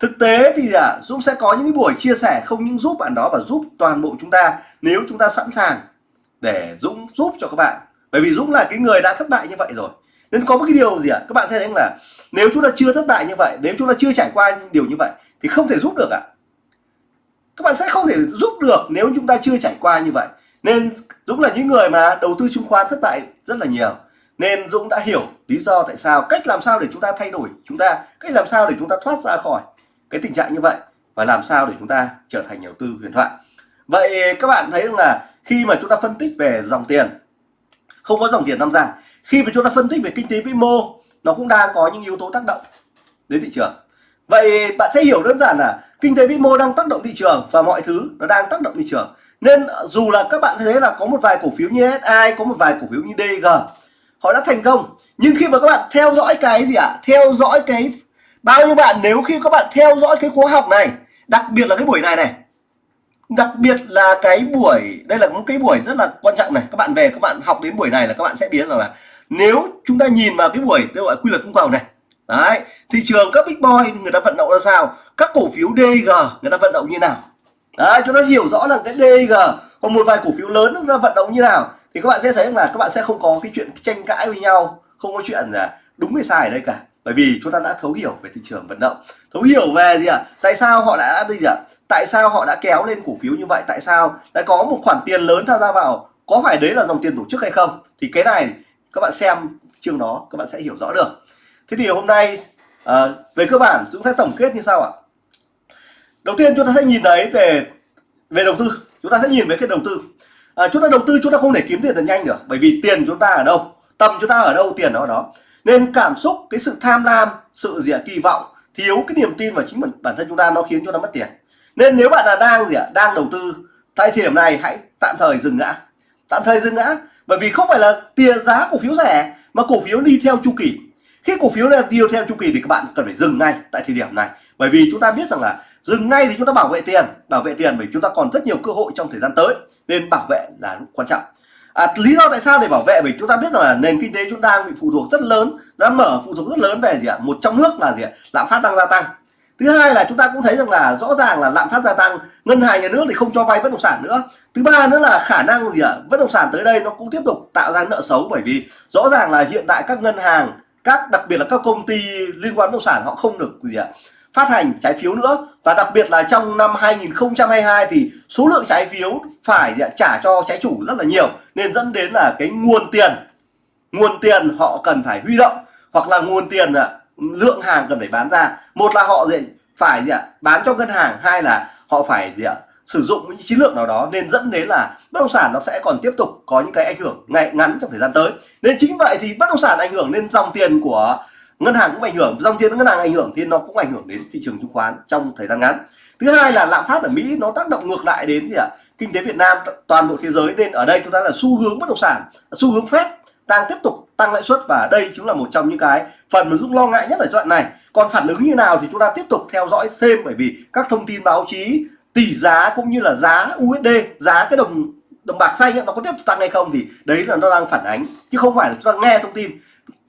Thực tế thì à, Dũng sẽ có những buổi chia sẻ không những giúp bạn đó và giúp toàn bộ chúng ta nếu chúng ta sẵn sàng để Dũng giúp cho các bạn. Bởi vì Dũng là cái người đã thất bại như vậy rồi. Nên có một cái điều gì ạ? À? các bạn thấy là nếu chúng ta chưa thất bại như vậy nếu chúng ta chưa trải qua điều như vậy thì không thể giúp được ạ. À. các bạn sẽ không thể giúp được nếu chúng ta chưa trải qua như vậy. Nên Dũng là những người mà đầu tư chứng khoán thất bại rất là nhiều nên Dũng đã hiểu lý do tại sao, cách làm sao để chúng ta thay đổi chúng ta, cách làm sao để chúng ta thoát ra khỏi cái tình trạng như vậy và làm sao để chúng ta trở thành nhà đầu tư huyền thoại. Vậy các bạn thấy là khi mà chúng ta phân tích về dòng tiền, không có dòng tiền tham gia, khi mà chúng ta phân tích về kinh tế vĩ mô, nó cũng đang có những yếu tố tác động đến thị trường. Vậy bạn sẽ hiểu đơn giản là kinh tế vĩ mô đang tác động thị trường và mọi thứ nó đang tác động thị trường. Nên dù là các bạn thấy là có một vài cổ phiếu như SI có một vài cổ phiếu như DG họ đã thành công. Nhưng khi mà các bạn theo dõi cái gì ạ? À? theo dõi cái bao nhiêu bạn nếu khi các bạn theo dõi cái khóa học này, đặc biệt là cái buổi này này, đặc biệt là cái buổi, đây là một cái buổi rất là quan trọng này. Các bạn về, các bạn học đến buổi này là các bạn sẽ biết rằng là nếu chúng ta nhìn vào cái buổi đây gọi quy luật cung cầu này, đấy, thị trường các big boy người ta vận động ra sao? Các cổ phiếu DG người ta vận động như nào? Đấy, chúng ta hiểu rõ là cái DG hoặc một vài cổ phiếu lớn nó vận động như nào? Thì các bạn sẽ thấy là các bạn sẽ không có cái chuyện tranh cãi với nhau không có chuyện là đúng hay sai ở đây cả. Bởi vì chúng ta đã thấu hiểu về thị trường vận động. Thấu hiểu về gì ạ? À? tại sao họ đã gì ạ? À? tại sao họ đã kéo lên cổ phiếu như vậy? Tại sao đã có một khoản tiền lớn tham gia vào? Có phải đấy là dòng tiền tổ chức hay không? Thì cái này các bạn xem chương đó các bạn sẽ hiểu rõ được. Thế thì hôm nay à, về cơ bản chúng sẽ tổng kết như sau ạ. Đầu tiên chúng ta sẽ nhìn thấy về về đầu tư. Chúng ta sẽ nhìn về cái đầu tư à, chúng ta đầu tư chúng ta không thể kiếm tiền thật nhanh được bởi vì tiền chúng ta ở đâu tâm chúng ta ở đâu tiền nó ở đó. Nên cảm xúc cái sự tham lam sự gì kỳ vọng thiếu cái niềm tin vào chính bản thân chúng ta nó khiến cho nó mất tiền. Nên nếu bạn là đang gì ạ đang đầu tư tại thời điểm này hãy tạm thời dừng ngã. Tạm thời dừng ngã bởi vì không phải là tiền giá cổ phiếu rẻ mà cổ phiếu đi theo chu kỳ. Khi cổ phiếu là đi theo chu kỳ thì các bạn cần phải dừng ngay tại thời điểm này bởi vì chúng ta biết rằng là dừng ngay thì chúng ta bảo vệ tiền bảo vệ tiền bởi chúng ta còn rất nhiều cơ hội trong thời gian tới nên bảo vệ là quan trọng. À, lý do tại sao để bảo vệ? Bởi chúng ta biết là nền kinh tế chúng ta đang bị phụ thuộc rất lớn đã mở phụ thuộc rất lớn về gì ạ? Một trong nước là gì ạ? Lạm phát đang gia tăng. Thứ hai là chúng ta cũng thấy rằng là rõ ràng là lạm phát gia tăng ngân hàng nhà nước thì không cho vay bất động sản nữa. Thứ ba nữa là khả năng gì ạ? Bất động sản tới đây nó cũng tiếp tục tạo ra nợ xấu bởi vì rõ ràng là hiện tại các ngân hàng các đặc biệt là các công ty liên quan bất động sản họ không được gì ạ? Phát hành trái phiếu nữa. Và đặc biệt là trong năm 2022 thì số lượng trái phiếu phải trả cho trái chủ rất là nhiều, nên dẫn đến là cái nguồn tiền nguồn tiền họ cần phải huy động hoặc là nguồn tiền à, lượng hàng cần phải bán ra. Một là họ phải gì ạ? Bán cho ngân hàng, hai là họ phải gì ạ? Sử dụng những chiến lược nào đó nên dẫn đến là bất động sản nó sẽ còn tiếp tục có những cái ảnh hưởng ngay ngắn trong thời gian tới. Nên chính vậy thì bất động sản ảnh hưởng lên dòng tiền của ngân hàng cũng ảnh hưởng, dòng tiền ngân hàng ảnh hưởng thì nó cũng ảnh hưởng đến thị trường chứng khoán trong thời gian ngắn. Thứ hai là lạm phát ở mỹ nó tác động ngược lại đến gì ạ? Kinh tế việt nam toàn bộ thế giới. Nên ở đây chúng ta là xu hướng bất động sản, xu hướng phép đang tiếp tục tăng lãi suất và đây chính là một trong những cái phần mà giúp lo ngại nhất ở đoạn này. Còn phản ứng như nào thì chúng ta tiếp tục theo dõi thêm, bởi vì các thông tin báo chí, tỷ giá cũng như là giá USD giá cái đồng đồng bạc xanh nó có tiếp tục tăng hay không thì đấy là nó đang phản ánh. Chứ không phải là chúng ta nghe thông tin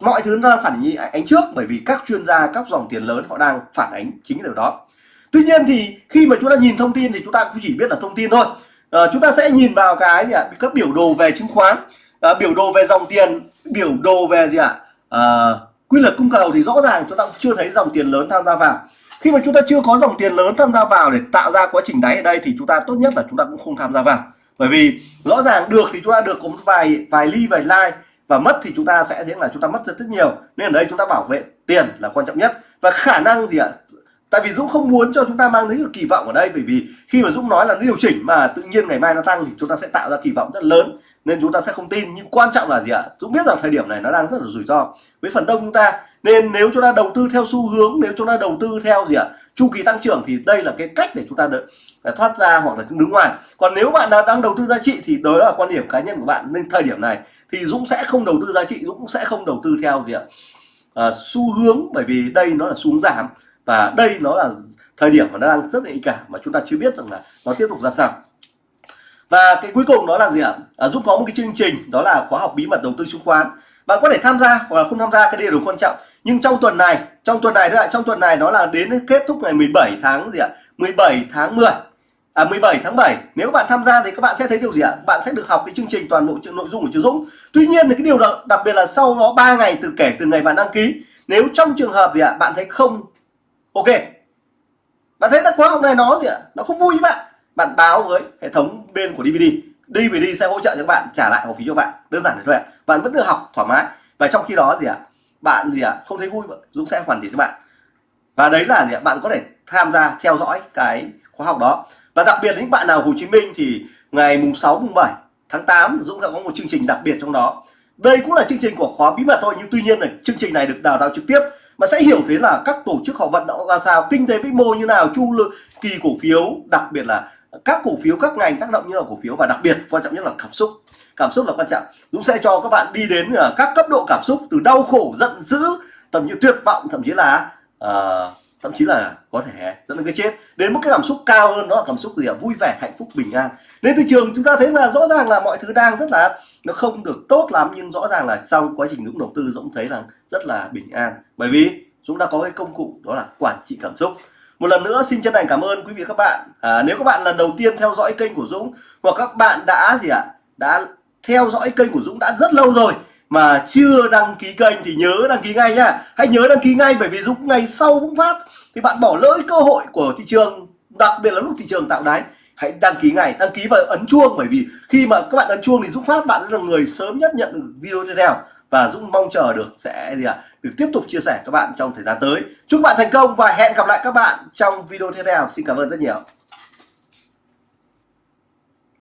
mọi thứ nó đang phản ánh trước bởi vì các chuyên gia các dòng tiền lớn họ đang phản ánh chính điều đó. Tuy nhiên thì khi mà chúng ta nhìn thông tin thì chúng ta cũng chỉ biết là thông tin thôi. À, chúng ta sẽ nhìn vào cái gì ạ? Các biểu đồ về chứng khoán à, biểu đồ về dòng tiền biểu đồ về gì ạ? À, quy luật cung cầu thì rõ ràng chúng ta cũng chưa thấy dòng tiền lớn tham gia vào. Khi mà chúng ta chưa có dòng tiền lớn tham gia vào để tạo ra quá trình đáy ở đây thì chúng ta tốt nhất là chúng ta cũng không tham gia vào. Bởi vì rõ ràng được thì chúng ta được có một vài vài ly vài like và mất thì chúng ta sẽ thấy là chúng ta mất rất rất nhiều. Nên ở đây chúng ta bảo vệ tiền là quan trọng nhất. Và khả năng gì ạ? Tại vì Dũng không muốn cho chúng ta mang đến kỳ vọng ở đây, bởi vì khi mà Dũng nói là điều chỉnh mà tự nhiên ngày mai nó tăng thì chúng ta sẽ tạo ra kỳ vọng rất lớn, nên chúng ta sẽ không tin. Nhưng quan trọng là gì ạ? Dũng biết rằng thời điểm này nó đang rất là rủi ro với phần đông chúng ta. Nên nếu chúng ta đầu tư theo xu hướng, nếu chúng ta đầu tư theo gì ạ? Chu kỳ tăng trưởng thì đây là cái cách để chúng ta đợi thoát ra hoặc là đứng ngoài. Còn nếu bạn đang đầu tư giá trị thì đó là quan điểm cá nhân của bạn. Nên thời điểm này thì Dũng sẽ không đầu tư giá trị Dũng cũng sẽ không đầu tư theo gì ạ? À, xu hướng bởi vì đây nó là xu hướng giảm và đây nó là thời điểm mà nó đang rất nhạy cảm mà chúng ta chưa biết rằng là nó tiếp tục ra sao. Và cái cuối cùng đó là gì ạ? À, Dũng có một cái chương trình đó là khóa học bí mật đầu tư chứng khoán. Bạn có thể tham gia hoặc là không tham gia cái điều quan trọng. Nhưng trong tuần này trong tuần này nữa trong tuần này nó là đến kết thúc ngày 17 tháng gì ạ? 17 tháng 10 à 17 tháng 7 nếu bạn tham gia thì các bạn sẽ thấy điều gì ạ? Bạn sẽ được học cái chương trình toàn bộ nội dung của chú Dũng. Tuy nhiên thì cái điều đặc, đặc biệt là sau đó 3 ngày từ kể từ ngày bạn đăng ký nếu trong trường hợp gì ạ bạn thấy không ok bạn thấy là khóa học này nó gì ạ? Nó không vui với bạn. Bạn báo với hệ thống bên của DVD DVD sẽ hỗ trợ cho các bạn trả lại học phí cho bạn. Đơn giản thế thôi ạ. Bạn vẫn được học thoải mái. Và trong khi đó gì ạ? Bạn gì ạ? Không thấy vui Dũng sẽ hoàn tiền cho bạn. Và đấy là gì ạ? Bạn có thể tham gia theo dõi cái khóa học đó và đặc biệt những bạn nào Hồ Chí Minh thì ngày mùng 6 mùng 7 tháng 8 Dũng sẽ có một chương trình đặc biệt trong đó. Đây cũng là chương trình của khóa bí mật thôi nhưng tuy nhiên là chương trình này được đào tạo trực tiếp mà sẽ hiểu thế là các tổ chức họ vận động ra sao kinh tế vĩ mô như nào chu kỳ cổ phiếu đặc biệt là các cổ phiếu các ngành tác động như là cổ phiếu và đặc biệt quan trọng nhất là cảm xúc. Cảm xúc là quan trọng. Dũng sẽ cho các bạn đi đến à, các cấp độ cảm xúc từ đau khổ giận dữ thậm như tuyệt vọng thậm chí là uh, thậm chí là có thể dẫn đến cái chết. Đến một cái cảm xúc cao hơn đó là cảm xúc gì ạ? Vui vẻ hạnh phúc bình an. Nên thị trường chúng ta thấy là rõ ràng là mọi thứ đang rất là nó không được tốt lắm nhưng rõ ràng là trong quá trình Dũng đầu tư Dũng thấy rằng rất là bình an. Bởi vì chúng ta có cái công cụ đó là quản trị cảm xúc. Một lần nữa xin chân thành cảm ơn quý vị các bạn. À, nếu các bạn lần đầu tiên theo dõi kênh của Dũng hoặc các bạn đã gì ạ? Đã theo dõi kênh của Dũng đã rất lâu rồi mà chưa đăng ký kênh thì nhớ đăng ký ngay nhá hãy nhớ đăng ký ngay bởi vì Dũng ngày sau cũng phát. Thì bạn bỏ lỡ cơ hội của thị trường, đặc biệt là lúc thị trường tạo đáy, hãy đăng ký ngay. Đăng ký và ấn chuông bởi vì khi mà các bạn ấn chuông thì Dũng phát, bạn là người sớm nhất nhận video tiếp theo. Và Dũng mong chờ được sẽ gì ạ? Được tiếp tục chia sẻ các bạn trong thời gian tới. Chúc bạn thành công và hẹn gặp lại các bạn trong video tiếp theo. Xin cảm ơn rất nhiều.